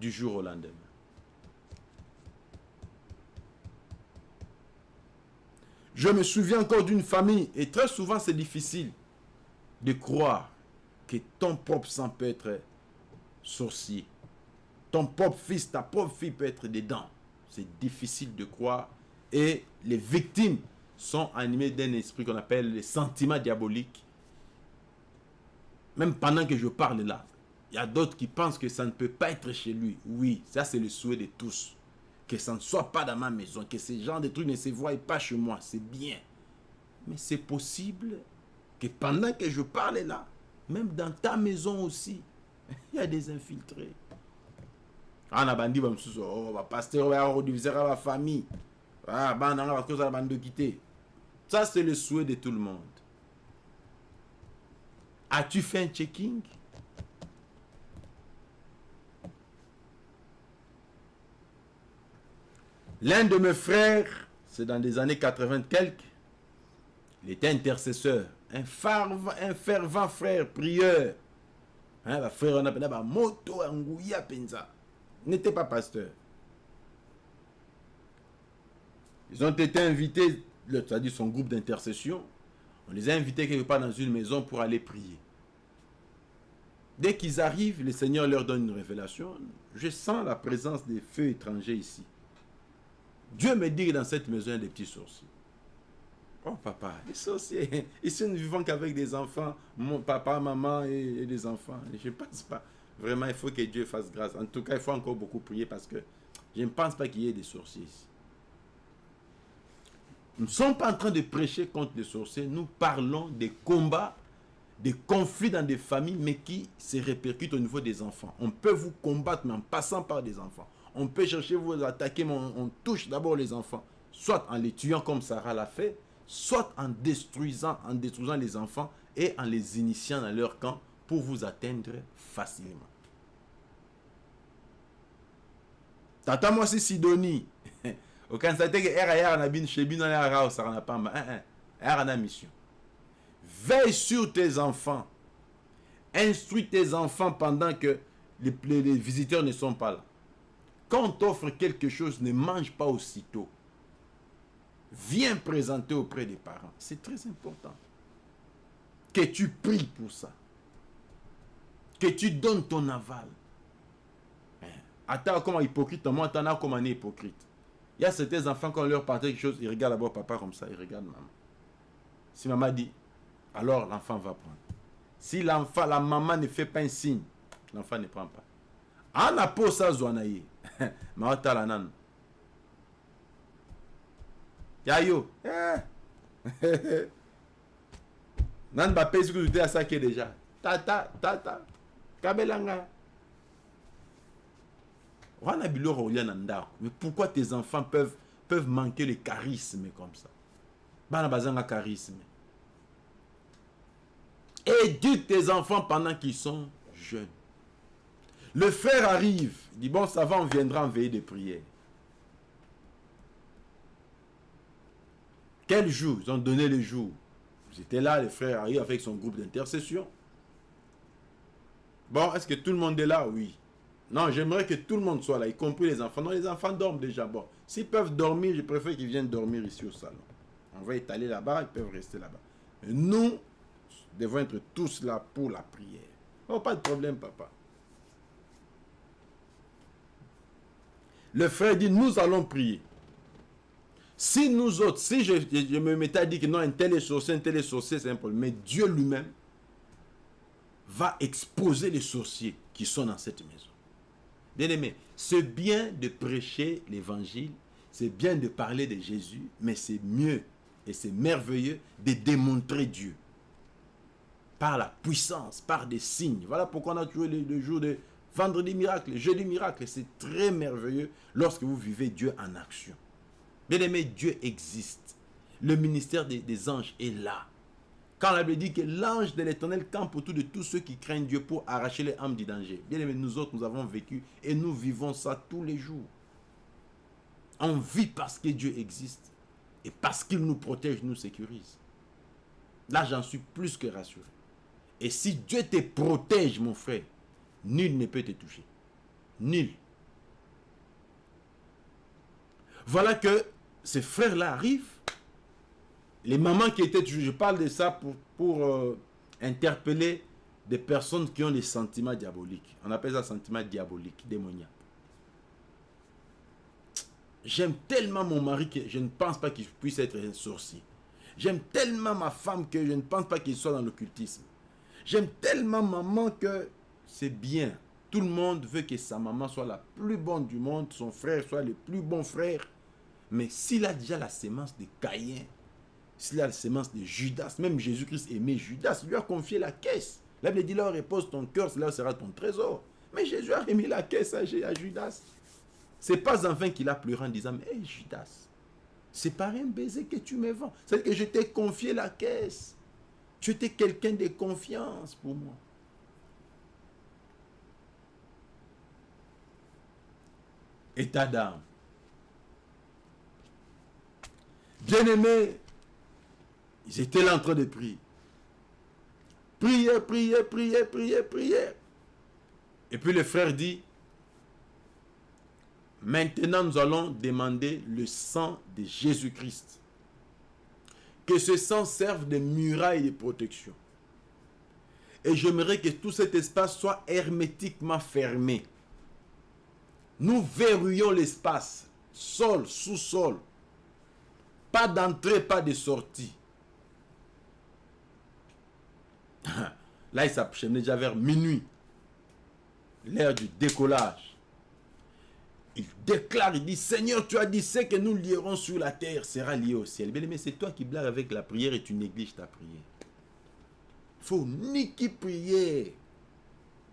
du jour au lendemain. Je me souviens encore d'une famille, et très souvent c'est difficile de croire que ton propre sang peut être sorcier. Ton propre fils, ta propre fille peut être dedans. C'est difficile de croire. Et les victimes sont animées d'un esprit qu'on appelle les sentiments diaboliques. Même pendant que je parle là, il y a d'autres qui pensent que ça ne peut pas être chez lui. Oui, ça c'est le souhait de tous. Que ça ne soit pas dans ma maison, que ces gens de trucs ne se voient pas chez moi. C'est bien. Mais c'est possible que pendant que je parle là, même dans ta maison aussi, il y a des infiltrés. On a bandi oh ba pasteur ba rediviser la famille. Ah banda nga parce que ça bande quitter ça c'est le souhait de tout le monde. As-tu fait un checking? L'un de mes frères, c'est dans les années 80 quelques, il était intercesseur, un, fervent, un fervent frère, prieur. Hein, frère, on appelle moto, penza n'était pas pasteur. Ils ont été invités, c'est-à-dire son groupe d'intercession, on les a invités quelque part dans une maison pour aller prier. Dès qu'ils arrivent, le Seigneur leur donne une révélation. Je sens la présence des feux étrangers ici. Dieu me dit que dans cette maison, il y a des petits sorciers. Oh papa, les sorciers, ici nous ne vivons qu'avec des enfants, mon papa, maman et, et des enfants. Je ne pense pas. Vraiment, il faut que Dieu fasse grâce. En tout cas, il faut encore beaucoup prier parce que je ne pense pas qu'il y ait des sorciers. Nous ne sommes pas en train de prêcher contre les sorciers. Nous parlons des combats, des conflits dans des familles, mais qui se répercutent au niveau des enfants. On peut vous combattre, mais en passant par des enfants. On peut chercher vous attaquer, mais on, on touche d'abord les enfants. Soit en les tuant comme Sarah l'a fait, soit en détruisant, en détruisant les enfants et en les initiant dans leur camp pour vous atteindre facilement. Tata moi c'est Sidonie. Ya na bin chez bin na pas un na mission. Veille sur tes enfants. Instruis tes enfants pendant que les, les visiteurs ne sont pas là. Quand on t'offre quelque chose, ne mange pas aussitôt. Viens présenter auprès des parents. C'est très important. Que tu pries pour ça. Que tu donnes ton aval. Hein? Attends comme hypocrite, moi, attends comme un hypocrite. Il y a certains enfants, quand on leur partage quelque chose, ils regardent d'abord papa comme ça, ils regardent maman. Si maman dit, alors l'enfant va prendre. Si l'enfant, la maman ne fait pas un signe, l'enfant ne prend pas. En a ça zouanaye. Ma la nan. Yayo. Eh. nan ba pèse que tu à ça qui déjà. Tata, tata. Mais pourquoi tes enfants peuvent, peuvent manquer le charisme comme ça? Bana bazanga charisme. Éduque tes enfants pendant qu'ils sont jeunes. Le frère arrive, il dit, bon, ça va, on viendra en veille de prière. Quel jour? Ils ont donné le jour. J'étais là, le frère arrive avec son groupe d'intercession. Bon, est-ce que tout le monde est là? Oui. Non, j'aimerais que tout le monde soit là, y compris les enfants. Non, les enfants dorment déjà. Bon, s'ils peuvent dormir, je préfère qu'ils viennent dormir ici au salon. On va étaler là-bas, ils peuvent rester là-bas. Nous devons être tous là pour la prière. Oh, pas de problème, papa. Le frère dit, nous allons prier. Si nous autres, si je, me mettais à dire que non, un tel est un tel est c'est un problème. Mais Dieu lui-même va exposer les sorciers qui sont dans cette maison. Bien aimé, c'est bien de prêcher l'évangile, c'est bien de parler de Jésus, mais c'est mieux et c'est merveilleux de démontrer Dieu. Par la puissance, par des signes. Voilà pourquoi on a trouvé le, jour de vendredi miracle, jeudi miracle. C'est très merveilleux lorsque vous vivez Dieu en action. Bien aimé, Dieu existe. Le ministère des anges est là. Quand la Bible dit que l'ange de l'éternel campe autour de tous ceux qui craignent Dieu pour arracher les âmes du danger. Bien aimé, nous autres, nous avons vécu et nous vivons ça tous les jours. On vit parce que Dieu existe et parce qu'il nous protège, nous sécurise. Là, j'en suis plus que rassuré. Et si Dieu te protège, mon frère, nul ne peut te toucher. Nul. Voilà que ces frères-là arrivent les mamans qui étaient je parle de ça pour, euh, interpeller des personnes qui ont des sentiments diaboliques. On appelle ça sentiments diaboliques, démoniaques. J'aime tellement mon mari que je ne pense pas qu'il puisse être un sorcier. J'aime tellement ma femme que je ne pense pas qu'il soit dans l'occultisme. J'aime tellement maman que c'est bien. Tout le monde veut que sa maman soit la plus bonne du monde, son frère soit le plus bon frère. Mais s'il a déjà la sémence de Caïn, s'il a la sémence de Judas, même Jésus-Christ aimait Judas, il lui a confié la caisse. La Bible dit là, repose ton cœur, là sera ton trésor. Mais Jésus a remis la caisse à, Judas. C'est pas enfin qu'il a pleuré en disant, mais Judas, c'est par un baiser que tu me vends. C'est que je t'ai confié la caisse. Tu étais quelqu'un de confiance pour moi. État d'âme. Bien-aimé, ils étaient là en train de prier. Priez, priez, priez, priez, priez. Et puis le frère dit, maintenant nous allons demander le sang de Jésus-Christ. Que ce sang serve de muraille de protection. Et j'aimerais que tout cet espace soit hermétiquement fermé. Nous verrouillons l'espace, sol, sous-sol. Pas d'entrée, pas de sortie. Là, il s'approchait déjà vers minuit. L'heure du décollage. Il déclare, il dit, Seigneur, tu as dit, ce que nous lierons sur la terre sera lié au ciel. Bien mais c'est toi qui blagues avec la prière et tu négliges ta prière. Il faut ni qui prier.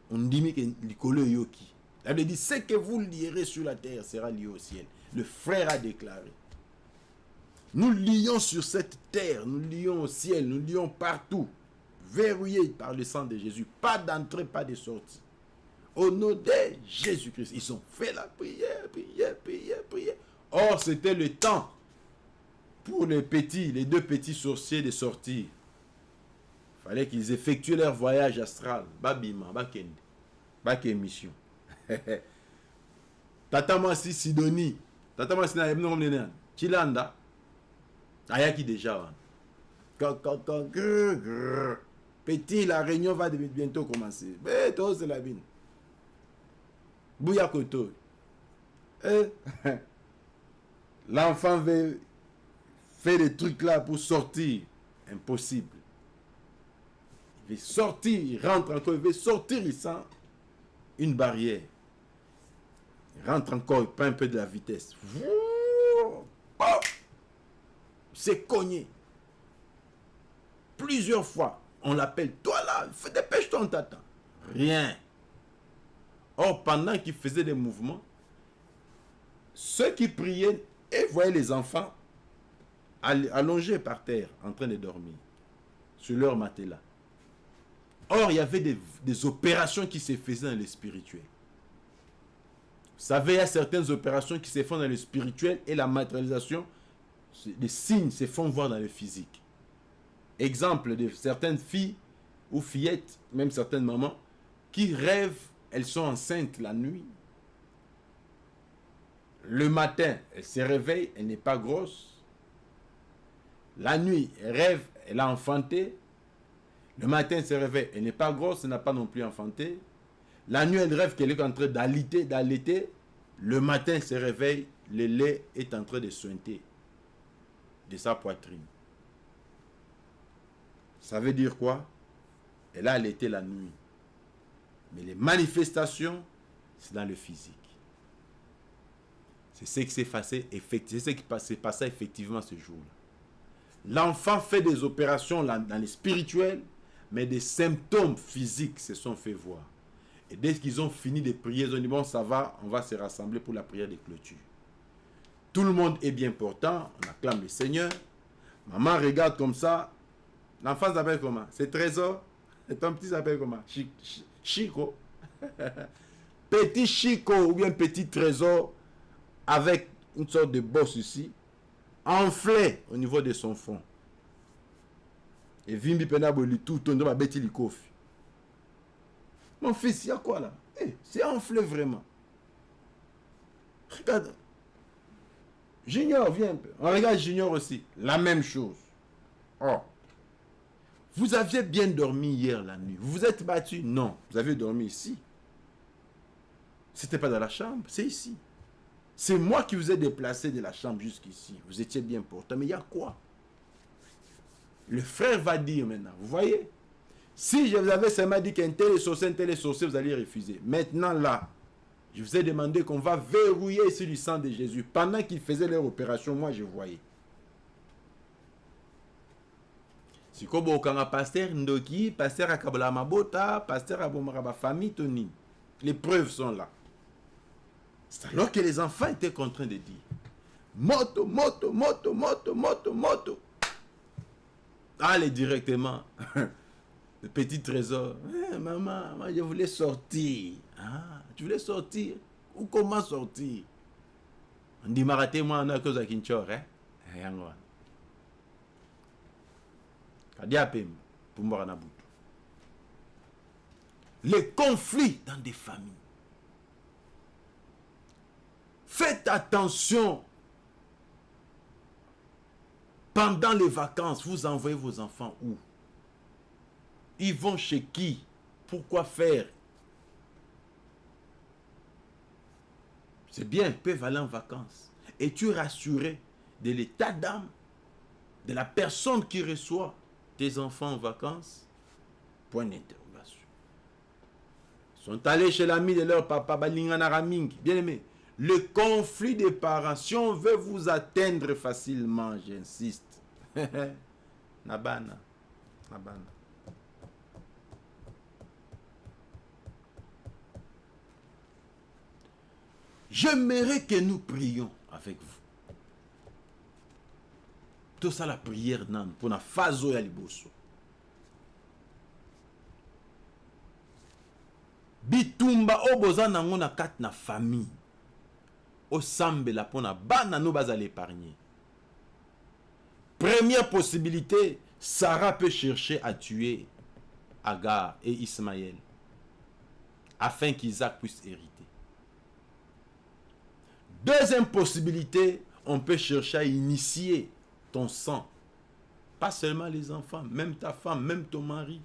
On dit que Nicolo Yoki. La Bible dit, ce que vous lierez sur la terre sera lié au ciel. Le frère a déclaré. Nous lions sur cette terre, nous lions au ciel, nous lions partout, verrouillés par le sang de Jésus. Pas d'entrée, pas de sortie. Au nom de Jésus-Christ, ils ont fait la prière, prière, prière, prière. Or, c'était le temps pour les petits, les deux petits sorciers de sortir. Fallait qu'ils effectuent leur voyage astral. Babima, Bakende, Bak émission. Tata Masi Sidonie, Tata Masi na yebno mnene. Chilanda. Ayaki déjà. Petit, la réunion va bientôt commencer. Mais toi, c'est la vie. Bouya. Eh? L'enfant veut faire des trucs là pour sortir. Impossible. Il veut sortir, il rentre encore, il veut sortir, il sent une barrière. Il rentre encore, il prend un peu de la vitesse. C'est cogné. Plusieurs fois, on l'appelle, toi là, dépêche-toi, on t'attend. Rien. Or, pendant qu'il faisait des mouvements, ceux qui priaient et voyaient les enfants allongés par terre, en train de dormir, sur leur matelas. Or, il y avait des, opérations qui se faisaient dans le spirituel. Vous savez, il y a certaines opérations qui se font dans le spirituel et la matérialisation, les signes se font voir dans le physique. Exemple de certaines filles ou fillettes, même certaines mamans, qui rêvent elles sont enceintes la nuit. Le matin, elle se réveille, elle n'est pas grosse. La nuit, elle rêve, elle a enfanté. Le matin, elle se réveille, elle n'est pas grosse, elle n'a pas non plus enfanté. La nuit, elle rêve qu'elle est en train d'allaiter, d'allaiter. Le matin, elle se réveille, le lait est en train de sointer de sa poitrine. Ça veut dire quoi? Elle a allaité la nuit. Mais les manifestations, c'est dans le physique. C'est ce qui s'est passé, effectivement ce jour-là. L'enfant fait des opérations dans les spirituels, mais des symptômes physiques se sont fait voir. Et dès qu'ils ont fini de prier, ils ont dit, bon, ça va, on va se rassembler pour la prière de clôture. Tout le monde est bien portant, on acclame le Seigneur. Maman regarde comme ça. L'enfant s'appelle comment? C'est Trésor. Et ton petit s'appelle comment? Chico. petit Chico ou bien petit trésor avec une sorte de bosse ici, enflé au niveau de son fond. Et Vimbi Penaboli tout tourne kofi. Mon fils, il y a quoi là? Eh, C'est enflé vraiment. Regarde. Junior, viens un peu. On regarde Junior aussi. La même chose. Oh. Vous aviez bien dormi hier la nuit. Vous vous êtes battu Non. Vous avez dormi ici. C'était pas dans la chambre, c'est ici. C'est moi qui vous ai déplacé de la chambre jusqu'ici. Vous étiez bien portant. Mais il y a quoi? Le frère va dire maintenant, vous voyez? Si je vous avais seulement dit qu'un tel est sorcier, un tel est sorcier, vous allez refuser. Maintenant là, je vous ai demandé qu'on va verrouiller ici du sang de Jésus. Pendant qu'ils faisaient leur opération, moi je voyais. Sikoyo bokanga pasteur ndoki pasteur akabola mabota toni les preuves sont là. C'est alors que les enfants étaient contraints de dire moto moto moto moto moto moto. Allez directement. Le petit trésor. Eh, maman je voulais sortir. Ah, tu voulais sortir? Ou comment sortir? On dit maraté moi on a cause à Kinchor hein yango les conflits dans des familles. Faites attention. Pendant les vacances vous envoyez vos enfants où? Ils vont chez qui? Pourquoi faire? C'est bien ils peuvent aller en vacances. Et tu rassuré de l'état d'âme de la personne qui reçoit? Tes enfants en vacances Point d'interrogation. Ils sont allés chez l'ami de leur papa, Raming. Bien aimé, le conflit des parents, si on veut vous atteindre facilement, j'insiste. Nabana. Nabana. J'aimerais que nous prions avec vous. La prière nan pour la phase ya liboso bitumba oyo boza nango na na famille osambela mpona bana no première possibilité sarah peut chercher à tuer agar et ismaël afin qu'isaac puisse hériter. Deuxième possibilité on peut chercher à initier ton sang pas seulement les enfants même ta femme même ton mari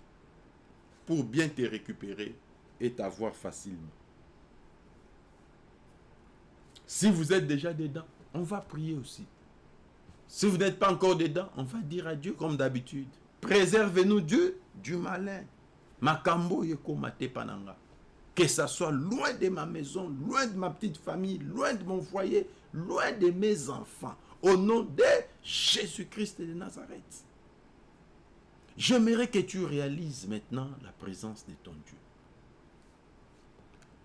pour bien te récupérer et t'avoir facilement si vous êtes déjà dedans, on va prier aussi. Si vous n'êtes pas encore dedans, on va dire à Dieu comme d'habitude. Préservez-nous Dieu du malin. Makambo mate pananga. Que ça soit loin de ma maison, loin de ma petite famille, loin de mon foyer, loin de mes enfants. Au nom de Jésus-Christ de Nazareth. J'aimerais que tu réalises maintenant la présence de ton Dieu.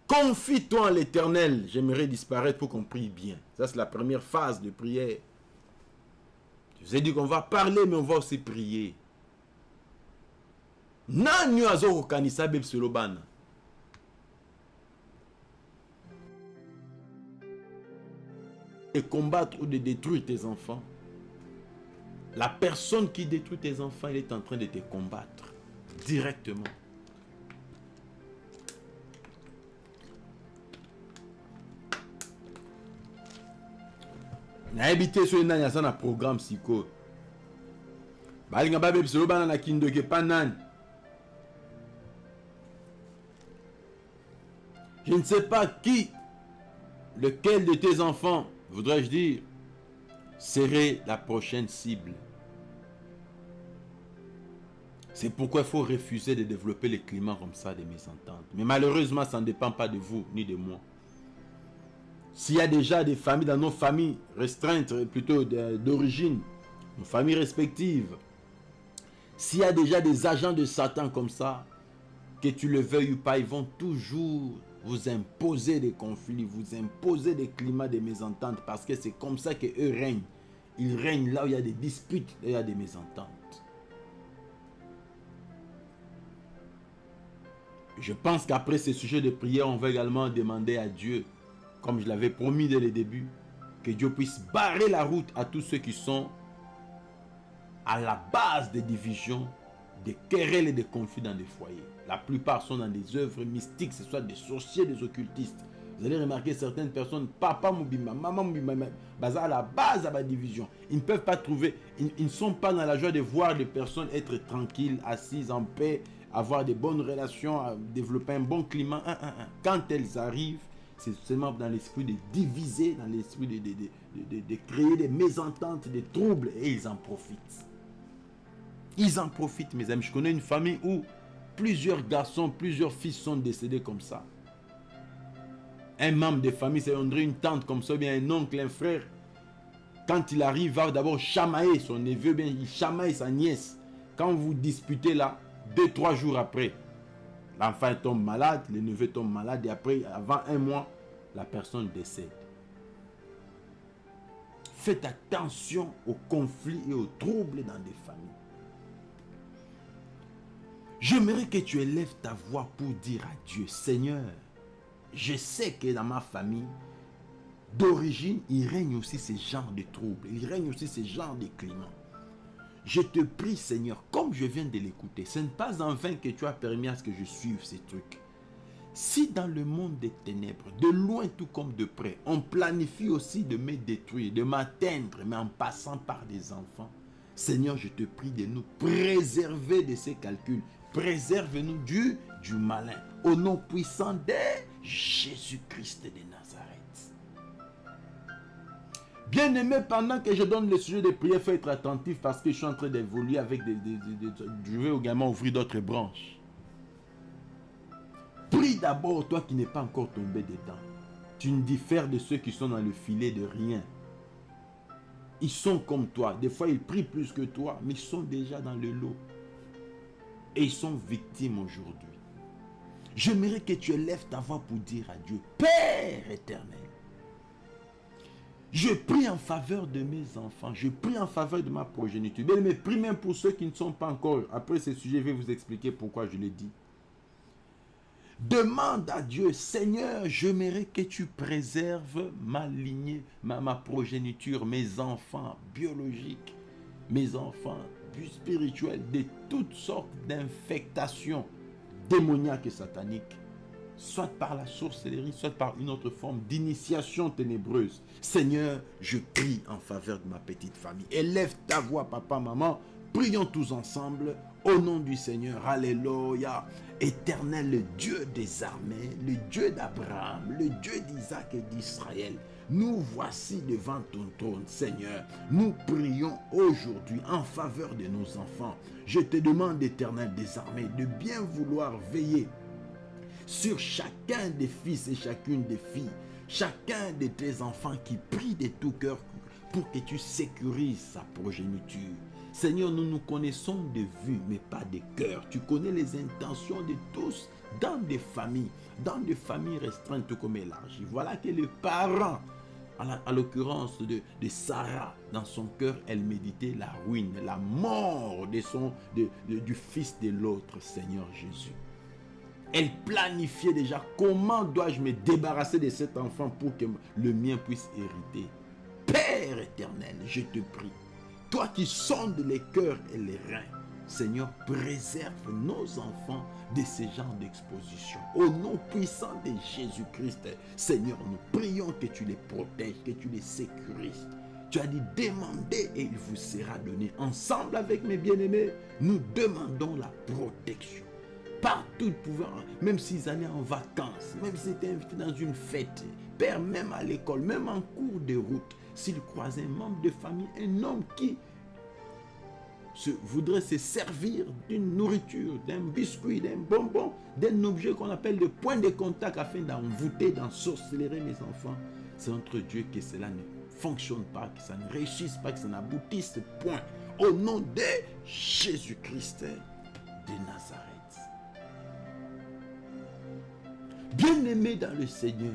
Confie-toi en l'éternel. J'aimerais disparaître pour qu'on prie bien. Ça, c'est la première phase de prière. Je vous ai dit qu'on va parler, mais on va aussi prier. Nani bana de combattre ou de détruire tes enfants la personne qui détruit tes enfants elle est en train de te combattre directement. Je ne sais pas qui lequel de tes enfants voudrais-je dire serait la prochaine cible c'est pourquoi il faut refuser de développer le climat comme ça de mésentente. Mais malheureusement, ça ne dépend pas de vous ni de moi. S'il y a déjà des familles dans nos familles restreintes, plutôt d'origine, nos familles respectives, s'il y a déjà des agents de Satan comme ça, que tu le veuilles ou pas, ils vont toujours vous imposer des conflits, vous imposer des climats de mésentente, parce que c'est comme ça qu'eux règnent. Ils règnent là où il y a des disputes, il y a des mésententes. Je pense qu'après ce sujet de prière, on va également demander à Dieu comme je l'avais promis dès le début, que Dieu puisse barrer la route à tous ceux qui sont à la base des divisions, des querelles et des conflits dans des foyers. La plupart sont dans des œuvres mystiques, ce soit des sorciers, des occultistes. Vous allez remarquer certaines personnes, papa Moubima, maman Moubima, à la base de la division. Ils ne peuvent pas trouver, ils, ne sont pas dans la joie de voir les personnes être tranquilles, assises en paix, avoir des bonnes relations, développer un bon climat. Quand elles arrivent, c'est seulement dans l'esprit de diviser, dans l'esprit de, de, créer des mésententes, des troubles, et ils en profitent. Ils en profitent, mes amis. Je connais une famille où plusieurs garçons, plusieurs fils sont décédés comme ça. Un membre de famille, c'est une tante comme ça, bien un oncle, un frère. Quand il arrive, va d'abord chamailler son neveu, bien il chamaille sa nièce. Quand vous disputez là, deux, trois jours après, L'enfant tombe malade, le neveu tombe malade et après, avant un mois, la personne décède. Faites attention aux conflits et aux troubles dans des familles. J'aimerais que tu élèves ta voix pour dire à Dieu, Seigneur, je sais que dans ma famille, d'origine, il règne aussi ce genre de troubles, il règne aussi ce genre de climat. Je te prie, Seigneur, comme je viens de l'écouter, ce n'est pas en vain que tu as permis à ce que je suive ces trucs. Si dans le monde des ténèbres, de loin tout comme de près, on planifie aussi de me détruire, de m'atteindre, mais en passant par des enfants, Seigneur, je te prie de nous préserver de ces calculs. Préserve-nous du, du malin. Au nom puissant de Jésus-Christ de Nazareth. Bien-aimé, pendant que je donne le sujet de prière, faut être attentif parce que je suis en train d'évoluer avec des, Je vais également ouvrir d'autres branches. Prie d'abord, toi qui n'es pas encore tombé dedans. Tu ne diffères de ceux qui sont dans le filet de rien. Ils sont comme toi. Des fois, ils prient plus que toi, mais ils sont déjà dans le lot. Et ils sont victimes aujourd'hui. J'aimerais que tu élèves ta voix pour dire à Dieu, Père éternel, Je prie en faveur de mes enfants. Je prie en faveur de ma progéniture. Mais prie même pour ceux qui ne sont pas encore. Après ce sujet, je vais vous expliquer pourquoi je l'ai dit. Demande à Dieu, Seigneur, mérite que tu préserves ma lignée, ma, ma progéniture, mes enfants biologiques, mes enfants spirituels, de toutes sortes d'infectations démoniaques et sataniques soit par la sorcellerie, soit par une autre forme d'initiation ténébreuse. Seigneur, je prie en faveur de ma petite famille. Élève ta voix, papa, maman. Prions tous ensemble au nom du Seigneur. Alléluia. Éternel, le Dieu des armées, le Dieu d'Abraham, le Dieu d'Isaac et d'Israël. Nous voici devant ton trône, Seigneur. Nous prions aujourd'hui en faveur de nos enfants. Je te demande, éternel des armées, de bien vouloir veiller sur chacun des fils et chacune des filles, chacun de tes enfants qui prient de tout cœur pour que tu sécurises sa progéniture. Seigneur, nous nous connaissons de vue, mais pas de cœur. Tu connais les intentions de tous dans des familles, dans des familles restreintes comme élargies. Voilà que les parents, à l'occurrence de, Sarah, dans son cœur, elle méditait la ruine, la mort du fils de l'autre, Seigneur Jésus. Elle planifiait déjà comment dois-je me débarrasser de cet enfant pour que le mien puisse hériter. Père éternel, je te prie, toi qui sondes les cœurs et les reins, Seigneur, préserve nos enfants de ce genre d'exposition. Au nom puissant de Jésus-Christ, Seigneur, nous prions que tu les protèges, que tu les sécurises. Tu as dit, demandez et il vous sera donné. Ensemble avec mes bien-aimés, nous demandons la protection partout pouvoir, même s'ils allaient en vacances, même s'ils étaient invités dans une fête, Père, même à l'école, même en cours de route, s'ils croisaient un membre de famille, un homme qui se, voudrait se servir d'une nourriture, d'un biscuit, d'un bonbon, d'un objet qu'on appelle de point de contact afin d'envoûter, d'ensorceler mes enfants, c'est entre Dieu que cela ne fonctionne pas, que ça ne réussisse pas, que ça n'aboutisse point. Au nom de Jésus-Christ de Nazareth. Bien-aimé dans le Seigneur,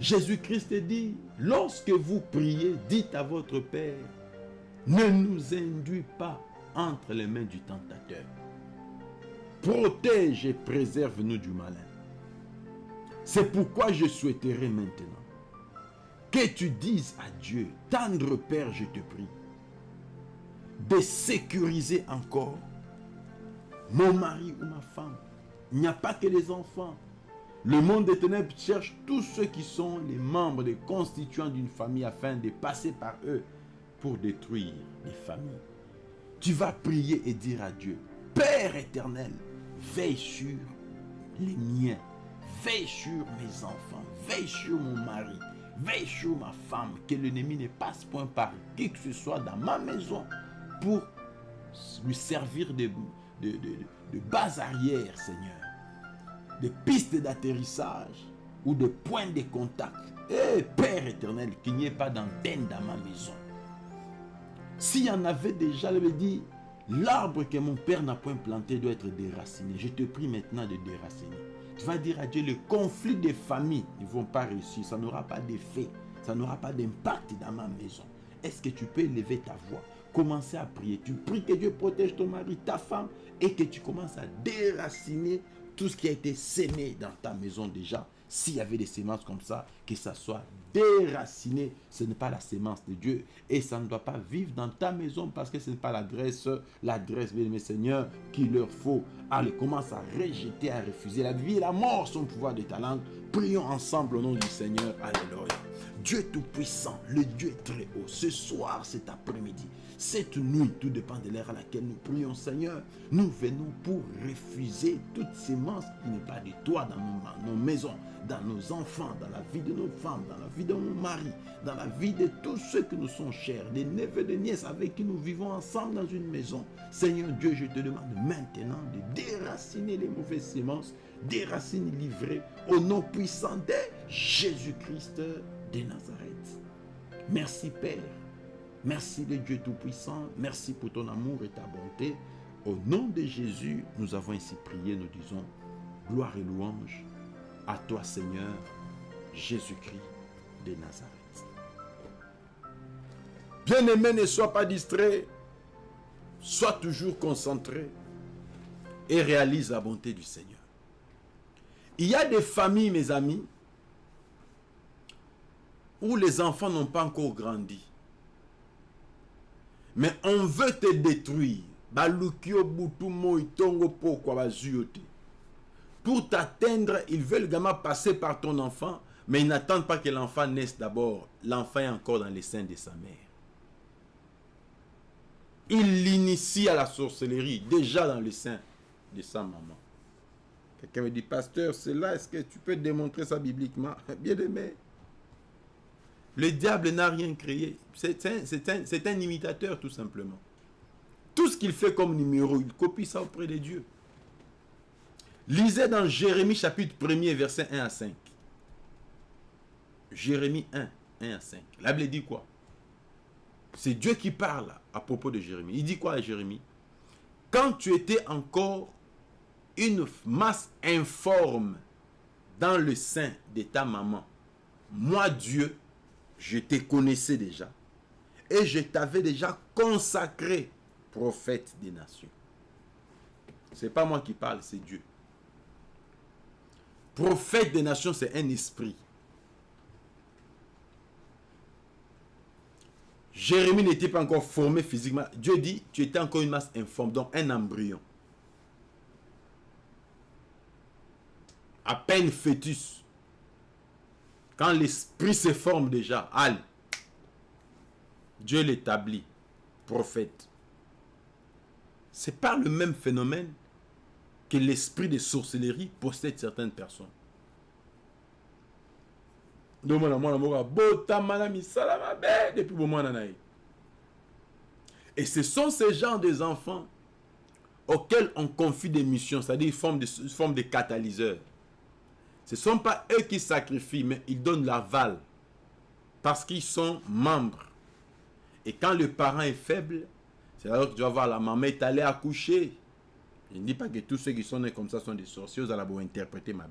Jésus-Christ dit, lorsque vous priez, dites à votre Père, ne nous induis pas entre les mains du tentateur. Protège et préserve-nous du malin. C'est pourquoi je souhaiterais maintenant que tu dises à Dieu, tendre Père, je te prie, de sécuriser encore mon mari ou ma femme, il n'y a pas que les enfants. Le monde des ténèbres cherche tous ceux qui sont les membres, les constituants d'une famille afin de passer par eux pour détruire les familles. Tu vas prier et dire à Dieu, Père éternel, veille sur les miens, veille sur mes enfants, veille sur mon mari, veille sur ma femme, que l'ennemi ne passe point par qui que ce soit dans ma maison pour lui servir de, de, de, de base arrière, Seigneur des pistes d'atterrissage ou des points de contact. Eh Père éternel, qu'il n'y ait pas d'antenne dans ma maison. S'il y en avait déjà, je me dit, l'arbre que mon père n'a point planté doit être déraciné. Je te prie maintenant de déraciner. Tu vas dire à Dieu, le conflit des familles ne vont pas réussir. Ça n'aura pas d'effet. Ça n'aura pas d'impact dans ma maison. Est-ce que tu peux élever ta voix Commencer à prier? Tu pries que Dieu protège ton mari, ta femme et que tu commences à déraciner tout ce qui a été sémé dans ta maison déjà, s'il y avait des semences comme ça, que ça soit déraciné, ce n'est pas la sémence de Dieu et ça ne doit pas vivre dans ta maison parce que ce n'est pas l'adresse, l'adresse, mes seigneurs, qu'il leur faut. Allez, commence à rejeter, à refuser la vie et la mort, son pouvoir de ta langue. Prions ensemble au nom du Seigneur. Alléluia. Dieu Tout-Puissant, le Dieu très haut, ce soir, cet après-midi, cette nuit, tout dépend de l'heure à laquelle nous prions, Seigneur, nous venons pour refuser toute sémence qui n'est pas de toi dans nos, maisons, dans nos enfants, dans la vie de nos femmes, dans la vie de nos maris, dans la vie de tous ceux que nous sommes chers, des neveux, des nièces avec qui nous vivons ensemble dans une maison. Seigneur Dieu, je te demande maintenant de déraciner les mauvaises sémences, déraciner livrées au nom puissant de Jésus-Christ de Nazareth. Merci Père. Merci de Dieu Tout-Puissant. Merci pour ton amour et ta bonté. Au nom de Jésus, nous avons ainsi prié. Nous disons gloire et louange à toi Seigneur Jésus-Christ de Nazareth. Bien-aimé, ne sois pas distrait. Sois toujours concentré et réalise la bonté du Seigneur. Il y a des familles, mes amis, où les enfants n'ont pas encore grandi. Mais on veut te détruire. Pour t'atteindre, ils veulent également passer par ton enfant, mais ils n'attendent pas que l'enfant naisse d'abord. L'enfant est encore dans les seins de sa mère. Il l'initie à la sorcellerie, déjà dans les seins de sa maman. Quelqu'un me dit, pasteur, c'est là, est-ce que tu peux démontrer ça bibliquement? Bien aimé. Le diable n'a rien créé. C'est un, imitateur, tout simplement. Tout ce qu'il fait comme numéro, il copie ça auprès de Dieu. Lisez dans Jérémie chapitre 1er, verset 1 à 5. Jérémie 1, 1 à 5. La Bible dit quoi? C'est Dieu qui parle à propos de Jérémie. Il dit quoi à Jérémie? Quand tu étais encore une masse informe dans le sein de ta maman, moi Dieu, je te connaissais déjà et je t'avais déjà consacré prophète des nations. C'est pas moi qui parle, c'est Dieu. Prophète des nations, c'est un esprit. Jérémie n'était pas encore formé physiquement. Dieu dit, tu étais encore une masse informe, donc un embryon. À peine fœtus. Quand l'esprit se forme déjà, allez, Dieu l'établit, prophète. C'est pas le même phénomène que l'esprit de sorcellerie possède certaines personnes. Et ce sont ces gens des enfants auxquels on confie des missions, c'est-à-dire une forme de, forme de catalyseur. Ce ne sont pas eux qui sacrifient, mais ils donnent l'aval parce qu'ils sont membres. Et quand le parent est faible, c'est alors que tu vas voir la maman est allée accoucher. Je ne dis pas que tous ceux qui sont nés comme ça sont des sorciers, vous allez vous interpréter ma.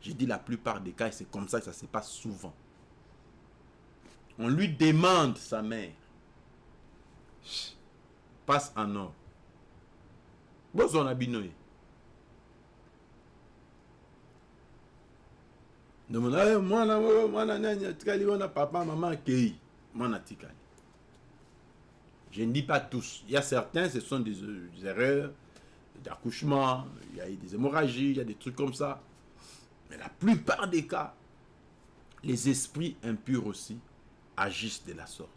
J'ai dit la plupart des cas, c'est comme ça que ça se passe souvent. On lui demande sa mère. Passe en or. Bon, abinoé. Je ne dis pas tous. Il y a certains ce sont des, des erreurs d'accouchement il y a des hémorragies il y a des trucs comme ça. Mais la plupart des cas les esprits impurs aussi agissent de la sorte.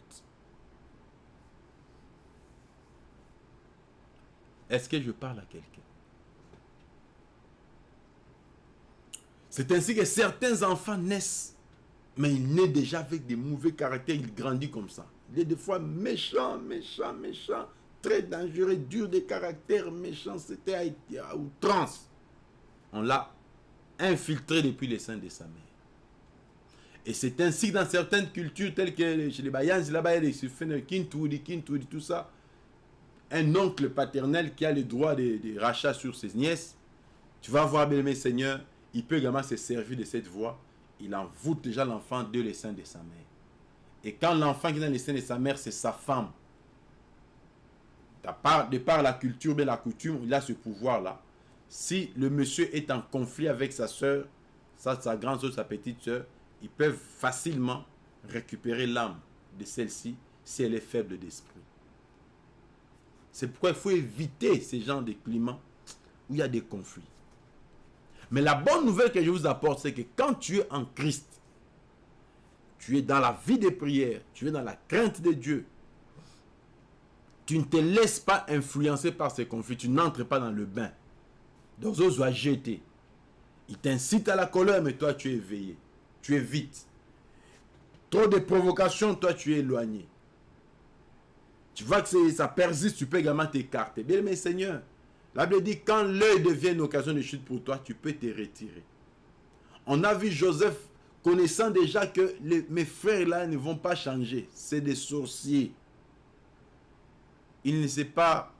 Est-ce que je parle à quelqu'un? C'est ainsi que certains enfants naissent, mais ils naissent déjà avec des mauvais caractères, ils grandissent comme ça. Il est des fois méchant, méchant, méchant, très dangereux, dur de caractère, méchant, c'était à, outrance. On l'a infiltré depuis les seins de sa mère. Et c'est ainsi que dans certaines cultures, telles que chez les Bayans, là-bas, y a Kintoudi, Kintoudi, tout ça, un oncle paternel qui a le droit de, de rachat sur ses nièces, tu vas voir, bien aimé Seigneur, il peut également se servir de cette voie. Il envoûte déjà l'enfant de les seins de sa mère. Et quand l'enfant qui est dans les de sa mère, c'est sa femme. De par, de par la culture, mais la coutume, il a ce pouvoir-là. Si le monsieur est en conflit avec sa soeur, sa, sa grande soeur, sa petite soeur, ils peuvent facilement récupérer l'âme de celle-ci si elle est faible d'esprit. C'est pourquoi il faut éviter ces genres de climats où il y a des conflits. Mais la bonne nouvelle que je vous apporte, c'est que quand tu es en Christ, tu es dans la vie de prière, tu es dans la crainte de Dieu, tu ne te laisses pas influencer par ces conflits, tu n'entres pas dans le bain. Donc, eux soient jetés. Il t'incite à la colère, mais toi, tu es éveillé. Tu es vite. Trop de provocations, toi, tu es éloigné. Tu vois que ça persiste, tu peux également t'écarter. Bien, mais Seigneur, la Bible dit, quand l'œil devient une occasion de chute pour toi, tu peux te retirer. On a vu Joseph connaissant déjà que mes frères là ne vont pas changer. C'est des sorciers. Il ne s'est pas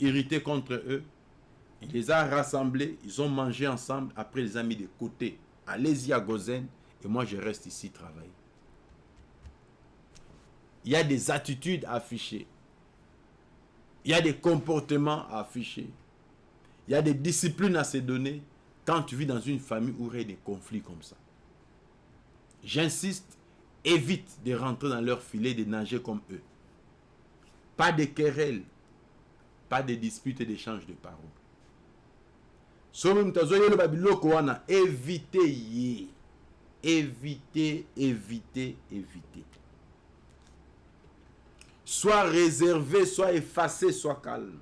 irrité contre eux. Il les a rassemblés. Ils ont mangé ensemble. Après, les a mis de côté. Allez-y à Gozen Et moi, je reste ici travailler. Il y a des attitudes à afficher. Il y a des comportements à afficher. Il y a des disciplines à se donner quand tu vis dans une famille où il y a des conflits comme ça. J'insiste, évite de rentrer dans leur filet, de nager comme eux. Pas de querelles, pas de disputes et d'échanges de paroles. évitez évitez évitez évitez soit réservé soit effacé soit calme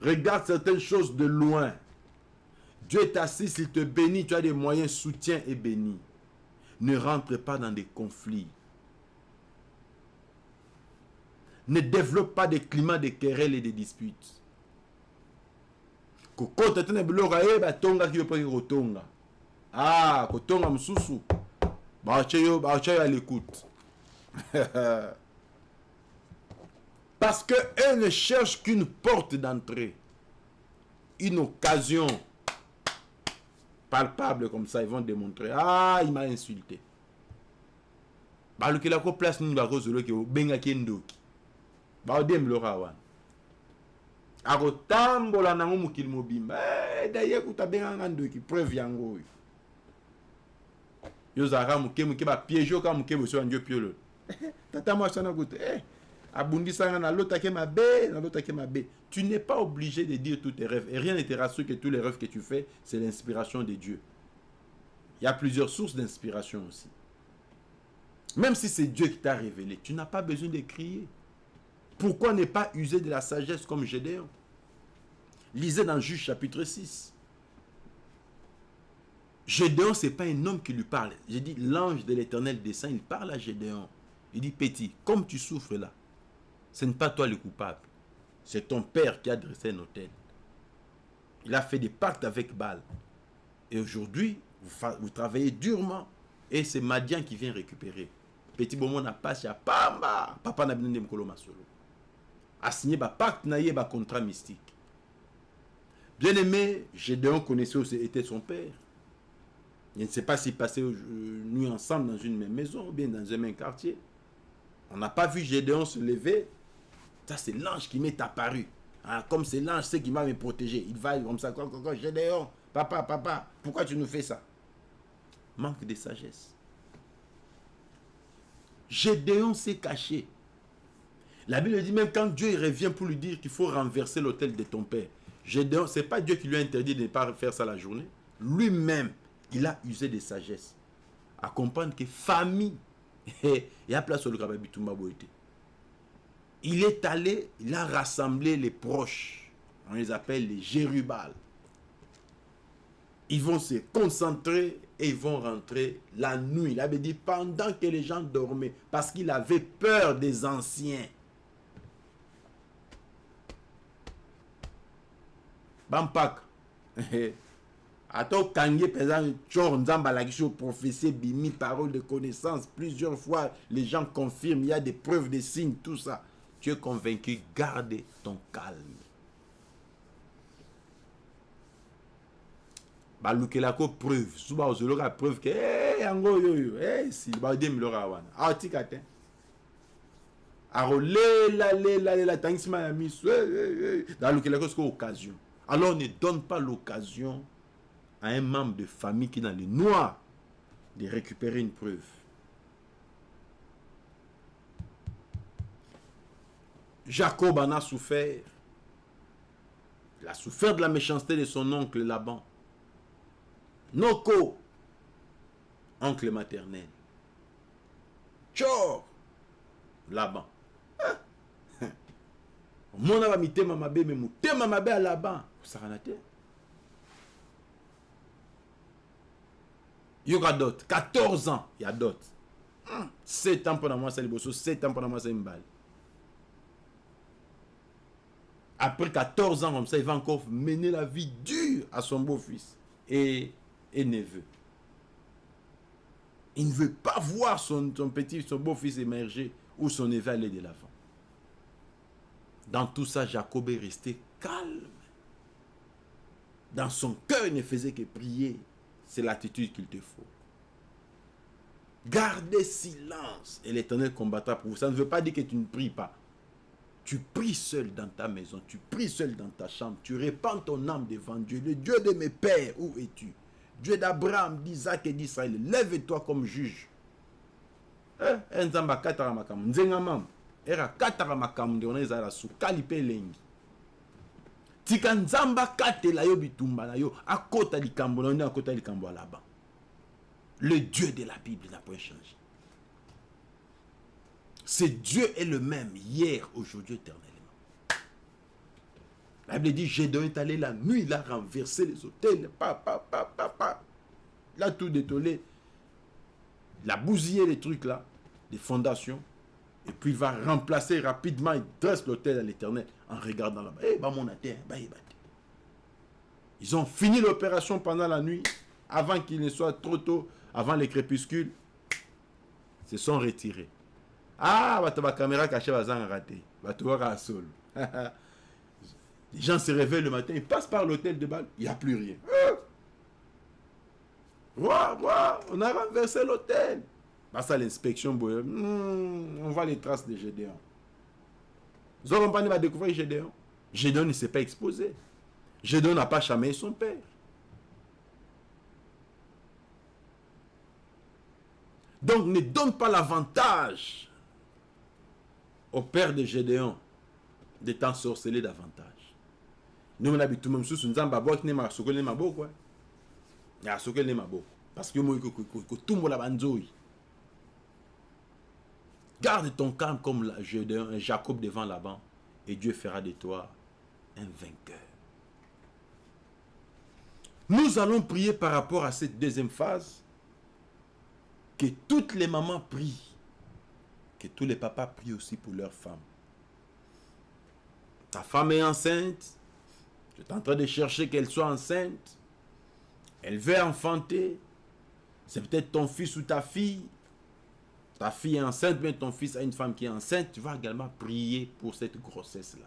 regarde certaines choses de loin Dieu t'assiste, il te bénit, tu as des moyens, soutien et béni. Ne rentre pas dans des conflits. Ne développe pas des climats de querelles et de disputes. mpoki kotonga ah baotya yo à l'écoute parce que eux ne cherchent qu'une porte d'entrée. Une occasion palpable comme ça, ils vont démontrer. Ah, il m'a insulté. balukelako place nini bakozoloki obengaki ndoki. Baodembiloko wana. Akotambola nango mokili mobimba. Daye kuta abenganga ndoki preuve yango oyo. Yo ozalaka moke moke bapiege oka moke boso yandio piololo tata nalotaki mabe nalotaki mabe tu n'es pas obligé de dire tous tes rêves. Et rien ne te rassure que tous les rêves que tu fais c'est l'inspiration de Dieu. Il y a plusieurs sources d'inspiration aussi. Même si c'est Dieu qui t'a révélé tu n'as pas besoin de crier. Pourquoi ne pas user de la sagesse comme Gédéon? Lisez dans Juge chapitre 6 Gédéon, ce n'est pas un homme qui lui parle. J'ai dit, l'ange de l'éternel descend, il parle à Gédéon. Il dit, petit, comme tu souffres là, ce n'est pas toi le coupable. C'est ton père qui a dressé un hôtel. Il a fait des pactes avec Baal. Et aujourd'hui, vous, travaillez durement. Et c'est Madian qui vient récupérer. Petit moment n'a pas pamba. Papa n'a bien mkolo masolo. A signé un pacte naïe un contrat mystique. Bien aimé, Gédéon connaissait où était son père. Je ne sais pas s'il passait nuit ensemble dans une même maison ou bien dans un même quartier. On n'a pas vu Gédéon se lever ça, c'est l'ange qui m'est apparu. Ah, comme c'est l'ange, c'est qui va me protéger. Il va comme ça, Gédéon, papa, papa, pourquoi tu nous fais ça? Manque de sagesse. Gédéon s'est caché. La Bible dit même quand Dieu revient pour lui dire qu'il faut renverser l'autel de ton père. Gédéon, ce n'est pas Dieu qui lui a interdit de ne pas faire ça la journée. Lui-même, il a usé de sagesse. À comprendre que famille, il y a place sur le Kababitumba il est allé, il a rassemblé les proches. On les appelle les Jérubal. Ils vont se concentrer et ils vont rentrer la nuit. Il avait dit pendant que les gens dormaient, parce qu'il avait peur des anciens. Bampak. Attends, Kanye, présent, Nzamba, la prophétie, bimi, parole de connaissance. Plusieurs fois, les gens confirment, il y a des preuves, des signes, tout ça tu es convaincu, garde ton calme. balukelako preuve. Preuve oyo hey, si balukelako siko occasion alors ne donne pas l'occasion à un membre de famille qui est dans le noir de récupérer une preuve Jacob en a souffert. Il a souffert de la méchanceté de son oncle Laban. Noko, oncle maternel. Tchor, Laban. omona bamitema mabe me motema mabe ya laban kosakana te yoka dot 14 ans ya dot 7 ans mpona mwasi ya liboso 7 ans mpona mwasi ya mibale après 14 ans comme ça, il va encore mener la vie dure à son beau-fils et, neveu. Il ne veut pas voir son, son petit, son beau-fils émerger ou son neveu aller de l'avant. Dans tout ça, Jacob est resté calme. Dans son cœur, il ne faisait que prier. C'est l'attitude qu'il te faut. Gardez silence et l'Éternel combattra pour vous. Ça ne veut pas dire que tu ne pries pas. Tu pries seul dans ta maison, tu pries seul dans ta chambre, tu répands ton âme devant Dieu. Le Dieu de mes pères, où es-tu? Dieu d'Abraham, d'Isaac et d'Israël, lève-toi comme juge. Nzamba katara makamu nzenga mama era katara makamu nde ona ezala sukali mpe elengi. Tika nzambe akatela yo bitumba yo akota likambo na akota likambo ya laban le dieu de la bible n'a point changé ce dieu est le même hier aujourd'hui éternellement la bible dit Gédéon est allé la nuit il a renversé les hôtels pa, il a tout détolé il a bousillé les trucs là des fondations et puis il va remplacer rapidement, il dresse l'autel à l'éternel en regardant là-bas. Eh, bah mon Ils ont fini l'opération pendant la nuit, avant qu'il ne soit trop tôt, avant les crépuscules. Se sont retirés. Ah, bah caméra cachée va raté. Bah à sol. Les gens se réveillent le matin, ils passent par l'hôtel de balle, il n'y a plus rien. Ah! on a renversé l'hôtel. Ça, l'inspection, hmm, on voit les traces de Gédéon. Zorompani va découvrir Gédéon? Gédéon ne s'est pas exposé. Gédéon n'a pas chamé son père. Donc ne donne pas l'avantage au père de Gédéon de t'ensorceler davantage. Nous, on le monde sous une qui n'est pas beau quoi. A beau. Parce que tout a. Garde ton calme comme Jacob devant Laban et Dieu fera de toi un vainqueur. Nous allons prier par rapport à cette deuxième phase. Que toutes les mamans prient. Tous les papas prient aussi pour leurs femmes. Ta femme est enceinte. Tu es en train de chercher qu'elle soit enceinte. Elle veut enfanter. C'est peut-être ton fils ou ta fille ta fille est enceinte, mais ton fils a une femme qui est enceinte, tu vas également prier pour cette grossesse-là.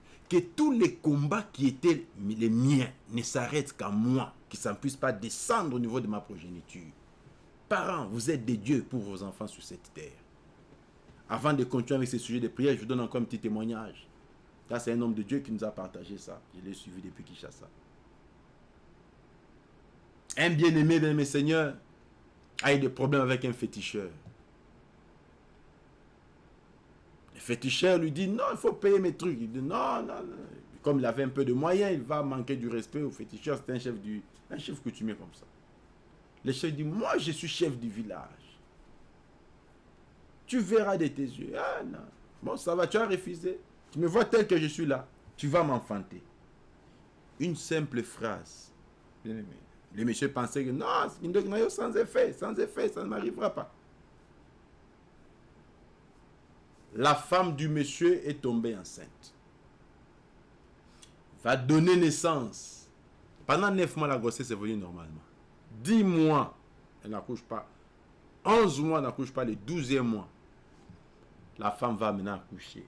que tous les combats qui étaient les miens ne s'arrêtent qu'à moi, que ça ne puisse pas descendre au niveau de ma progéniture. Parents, vous êtes des dieux pour vos enfants sur cette terre. Avant de continuer avec ce sujet de prière, je vous donne encore un petit témoignage. Là, c'est un homme de Dieu qui nous a partagé ça. Je l'ai suivi depuis Kinshasa. Un bien-aimé de mes seigneurs a eu des problèmes avec un féticheur. Féticheur lui dit non, il faut payer mes trucs. Il dit non, non, non. Comme il avait un peu de moyens, il va manquer du respect au féticheur. C'est un chef du, un chef coutumier comme ça. Le chef dit moi je suis chef du village. Tu verras de tes yeux. Ah non. Bon, ça va, tu as refusé. Tu me vois tel que je suis là. Tu vas m'enfanter. Une simple phrase. Bien aimé. Le monsieur pensait que non, sans effet, sans effet, ça ne m'arrivera pas. La femme du monsieur est tombée enceinte. Va donner naissance. Pendant neuf mois, la grossesse est normalement. Dix mois, elle n'accouche pas. Onze mois, elle n'accouche pas. Le douzième mois, la femme va maintenant accoucher.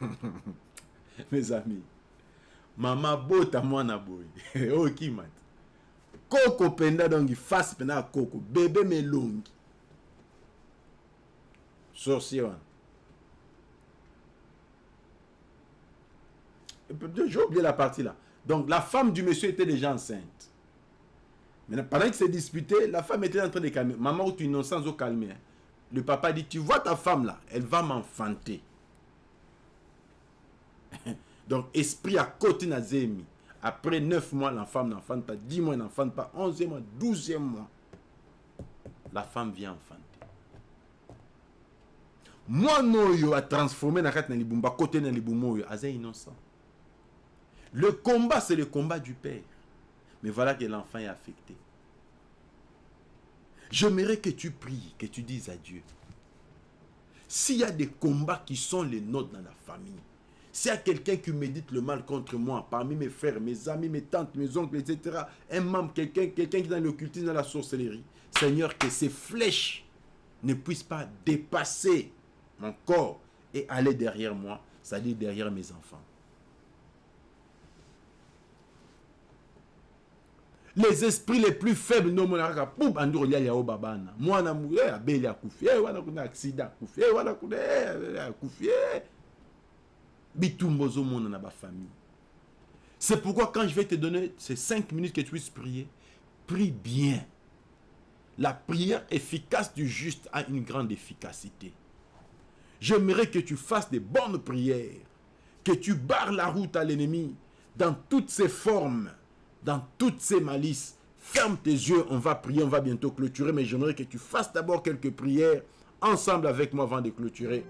Mes amis, maman bota mwana boy. Oh qui mat. Koko penda donc face pena koko. Bébé melongi. Sorcier. J'ai oublié la partie là. Donc la femme du monsieur était déjà enceinte. Mais pendant qu'il s'est disputé, la femme était en train de calmer. Maman, ou tu innocence au calmer. Le papa dit, tu vois ta femme là, elle va m'enfanter. Donc, esprit à côté Nazemi. Après 9 mois, l'enfant n'enfante pas. 10 mois, n'enfante pas. 11e mois, 12e mois. La femme vient enfanter. Moi, oyo a transformé na kati na libumba côté na aza innocent le combat c'est le combat du père mais voilà que l'enfant est affecté J'aimerais que tu pries, que tu dises à Dieu. S'il y a des combats qui sont les nôtres dans la famille, s'il y a quelqu'un qui médite le mal contre moi, parmi mes frères, mes amis, mes tantes, mes oncles, etc., un membre, quelqu'un quelqu'un qui est dans l'occultisme, dans la sorcellerie, Seigneur, que ces flèches ne puissent pas dépasser mon corps et aller derrière moi, c'est-à-dire derrière mes enfants. les esprits les plus faibles no monaka pou bandiro lia ya babana mwana muye abeli akufi eh wana kuna accident akufi eh wana kuna akufi bitumba ozomona na famille. c'est pourquoi quand je vais te donner ces cinq minutes que tu puisses prier prie bien la prière efficace du juste a une grande efficacité j'aimerais que tu fasses des bonnes prières que tu barres la route à l'ennemi dans toutes ses formes dans toutes ces malices. Ferme tes yeux, on va prier, on va bientôt clôturer, mais j'aimerais que tu fasses d'abord quelques prières ensemble avec moi avant de clôturer.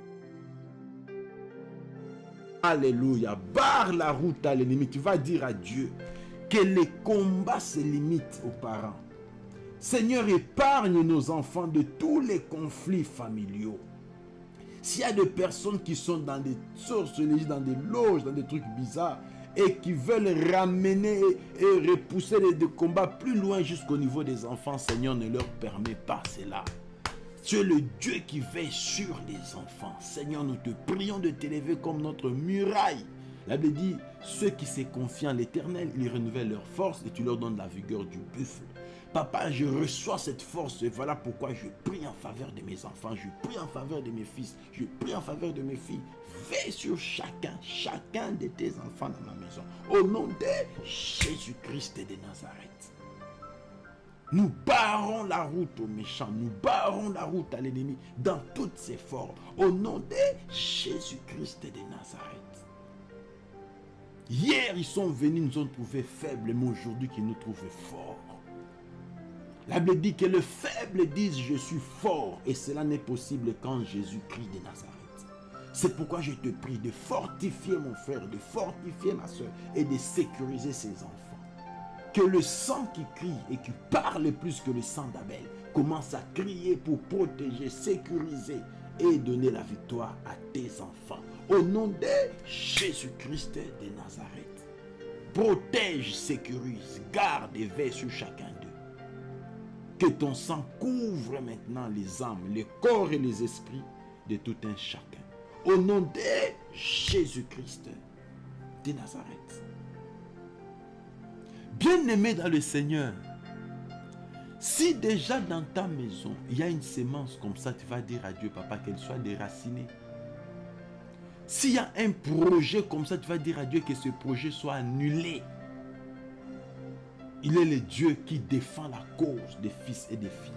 Alléluia. Barre la route à l'ennemi. Tu vas dire à Dieu que les combats se limitent aux parents. Seigneur, épargne nos enfants de tous les conflits familiaux. S'il y a des personnes qui sont dans des sorcelleries, dans des loges, dans des trucs bizarres, et qui veulent ramener et repousser les, combats plus loin jusqu'au niveau des enfants, Seigneur ne leur permet pas cela. Tu es le Dieu qui veille sur les enfants. Seigneur, nous te prions de t'élever comme notre muraille. La Bible dit, ceux qui se confient en l'éternel, ils renouvellent leur force et tu leur donnes la vigueur du buffle. Papa, je reçois cette force et voilà pourquoi je prie en faveur de mes enfants, je prie en faveur de mes fils, je prie en faveur de mes filles. Veille sur chacun, chacun de tes enfants dans ma maison. Au nom de Jésus-Christ de Nazareth. Nous barrons la route aux méchants, nous barrons la route à l'ennemi dans toutes ses formes. Au nom de Jésus-Christ de Nazareth. Hier, ils sont venus, nous ont trouvés faibles, mais aujourd'hui, qu'ils nous trouvent forts. La Bible dit que le faible dise je suis fort et cela n'est possible quand Jésus-Christ de Nazareth. C'est pourquoi je te prie de fortifier mon frère, de fortifier ma soeur et de sécuriser ses enfants. Que le sang qui crie et qui parle plus que le sang d'Abel commence à crier pour protéger, sécuriser et donner la victoire à tes enfants. Au nom de Jésus-Christ de Nazareth. Protège, sécurise, garde et veille sur chacun que ton sang couvre maintenant les âmes, les corps et les esprits de tout un chacun. Au nom de Jésus-Christ de Nazareth. Bien-aimé dans le Seigneur, si déjà dans ta maison, il y a une sémence comme ça, tu vas dire à Dieu, papa, qu'elle soit déracinée. S'il y a un projet comme ça, tu vas dire à Dieu que ce projet soit annulé. Il est le Dieu qui défend la cause des fils et des filles.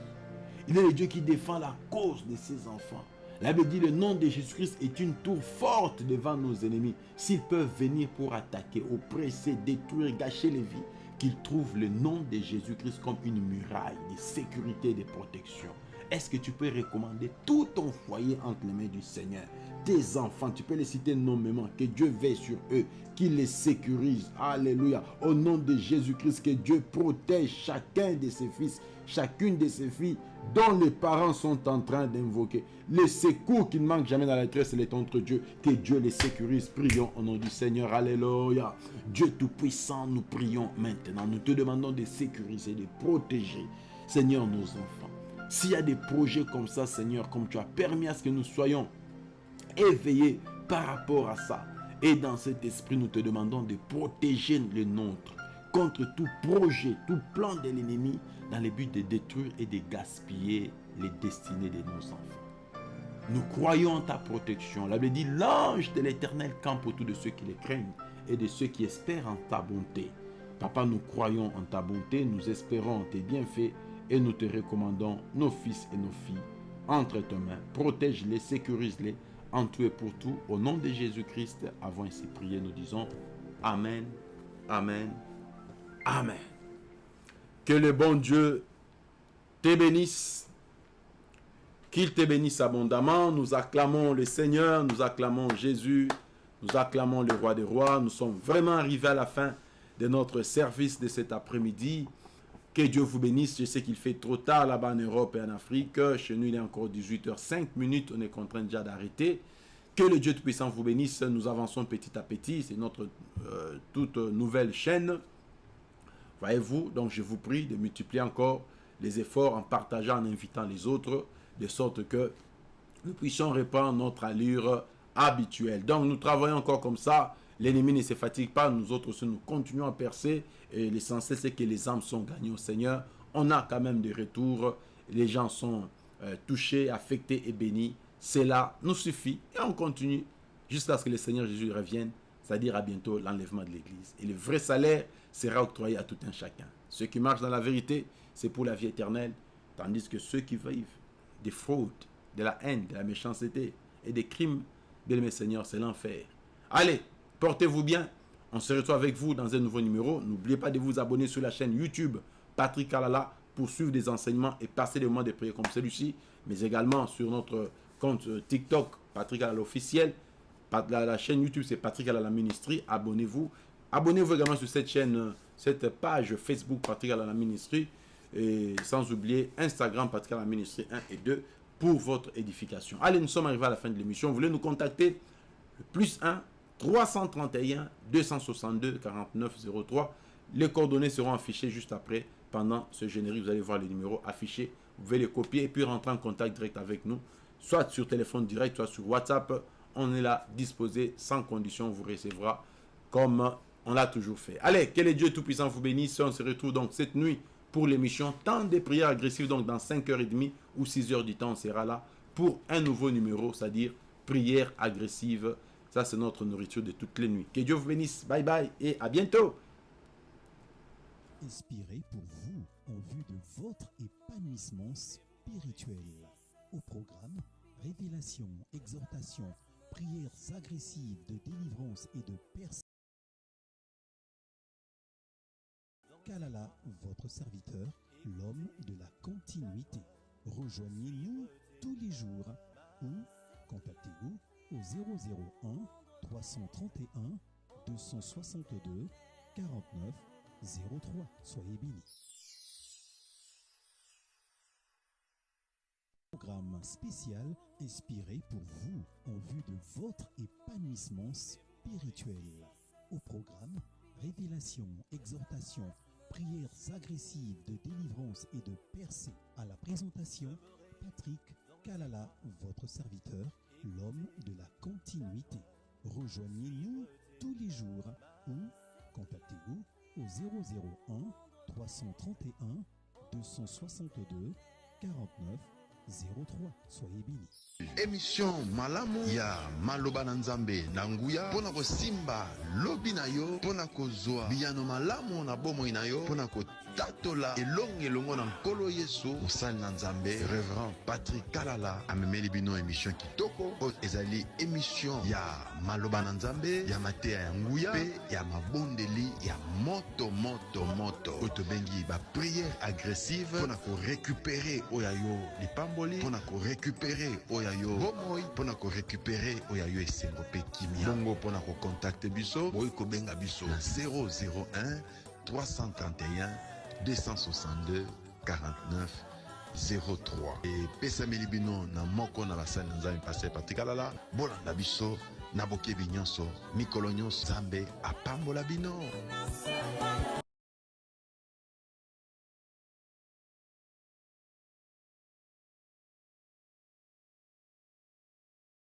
Il est le Dieu qui défend la cause de ses enfants. La Bible dit le nom de Jésus-Christ est une tour forte devant nos ennemis. S'ils peuvent venir pour attaquer, oppresser, détruire, gâcher les vies, qu'ils trouvent le nom de Jésus-Christ comme une muraille de sécurité et de protection. Est-ce que tu peux recommander tout ton foyer entre les mains du Seigneur? Tes enfants, tu peux les citer nommément, que Dieu veille sur eux, qu'il les sécurise. Alléluia. Au nom de Jésus-Christ, que Dieu protège chacun de ses fils, chacune de ses filles dont les parents sont en train d'invoquer. Les secours qui ne manquent jamais dans la tresse, est entre Dieu. Que Dieu les sécurise. Prions au nom du Seigneur. Alléluia. Dieu Tout-Puissant, nous prions maintenant. Nous te demandons de sécuriser, de protéger, Seigneur, nos enfants. S'il y a des projets comme ça, Seigneur, comme tu as permis à ce que nous soyons éveillés par rapport à ça. Et dans cet esprit, nous te demandons de protéger le nôtre contre tout projet, tout plan de l'ennemi dans le but de détruire et de gaspiller les destinées de nos enfants. Nous croyons en ta protection. La Bible dit, l'ange de l'éternel campe autour de ceux qui les craignent et de ceux qui espèrent en ta bonté. Papa, nous croyons en ta bonté, nous espérons en tes bienfaits et nous te recommandons nos fils et nos filles entre tes mains. Protège-les, sécurise-les en tout et pour tout. Au nom de Jésus-Christ, avons ainsi prié, nous disons Amen, Amen, Amen. Que le bon Dieu te bénisse, qu'il te bénisse abondamment. Nous acclamons le Seigneur, nous acclamons Jésus, nous acclamons le roi des rois. Nous sommes vraiment arrivés à la fin de notre service de cet après-midi. Que Dieu vous bénisse. Je sais qu'il fait trop tard là-bas en Europe et en Afrique. Chez nous, il est encore 18h05 minutes. On est contraint déjà d'arrêter. Que le Dieu Tout-Puissant vous bénisse. Nous avançons petit à petit. C'est notre euh, toute nouvelle chaîne. Voyez-vous, donc je vous prie de multiplier encore les efforts en partageant, en invitant les autres, de sorte que nous puissions reprendre notre allure habituelle. Donc nous travaillons encore comme ça. L'ennemi ne se fatigue pas. Nous autres aussi, nous continuons à percer. Et l'essentiel, c'est que les âmes sont gagnées au Seigneur. On a quand même des retours. Les gens sont euh, touchés, affectés et bénis. Cela nous suffit. Et on continue jusqu'à ce que le Seigneur Jésus revienne. C'est-à-dire à bientôt l'enlèvement de l'Église. Et le vrai salaire sera octroyé à tout un chacun. Ceux qui marchent dans la vérité, c'est pour la vie éternelle. Tandis que ceux qui vivent des fraudes, de la haine, de la méchanceté et des crimes, bien aimé Seigneur, c'est l'enfer. Allez, portez-vous bien. On se retrouve avec vous dans un nouveau numéro. N'oubliez pas de vous abonner sur la chaîne YouTube Patrick Alala pour suivre des enseignements et passer des moments de prière comme celui-ci, mais également sur notre compte euh, TikTok Patrick Alala officiel. La, chaîne YouTube c'est Patrick Alala Ministry. Abonnez-vous. Abonnez-vous également sur cette chaîne, euh, cette page Facebook Patrick Alala Ministry. Et sans oublier Instagram Patrick Alala Ministry 1 et 2 pour votre édification. Allez, nous sommes arrivés à la fin de l'émission. Vous voulez nous contacter? Plus 1 331 262 49 03. Les coordonnées seront affichées juste après. Pendant ce générique, vous allez voir les numéros affichés. Vous pouvez les copier et puis rentrer en contact direct avec nous. Soit sur téléphone direct, soit sur WhatsApp. On est là, disposé, sans condition. On vous recevra comme on l'a toujours fait. Allez, que les dieux Tout-Puissant vous bénisse. On se retrouve donc cette nuit pour l'émission Temps des prières agressives. Donc dans 5h30 ou 6h du temps, on sera là pour un nouveau numéro, c'est-à-dire prière agressive. Ça, c'est notre nourriture de toutes les nuits. Que Dieu vous bénisse. Bye bye et à bientôt. Inspiré pour vous en vue de votre épanouissement spirituel. Au programme, révélation, exhortation, prières agressives de délivrance et de personne. Kalala, votre serviteur, l'homme de la continuité. Rejoignez-nous tous les jours ou contactez-nous au 001 331 262 49 03. Soyez bénis. Programme spécial inspiré pour vous en vue de votre épanouissement spirituel. Au programme, révélation, exhortation, prières agressives de délivrance et de percée. À la présentation, Patrick Kalala, votre serviteur, l'homme de la continuité. Rejoignez-nous tous les jours ou contactez-nous au 001 331 262 49 03. Soyez bénis. émission malamu ya maloba na nzambe na nguya mpo na kosimba lobi na yo na kotatola elongo elongo na nkolo yesu. Mosali na nzambe reverend patrik kalala amemeli bino émission kitoko. Oyo ezali émission ya maloba na nzambe ya mateya ya nguya mpe ya mabondeli ya moto moto moto. Oyo tobengi bapriere agressive mpo na korekupere oyo ya yo lipamboli mpo na korekupere oyo ya yo bomoi mpo na korekupere oyo ya yo esengo mpe kimia. Bongo mpo na kokontakte biso boyi kobenga biso na 001 331 262 49 03 epesameli bino na moko na basali na nzambe paster patikalala bolanda biso na bokebi nyonso mikolo nyonso nzambe apambola bino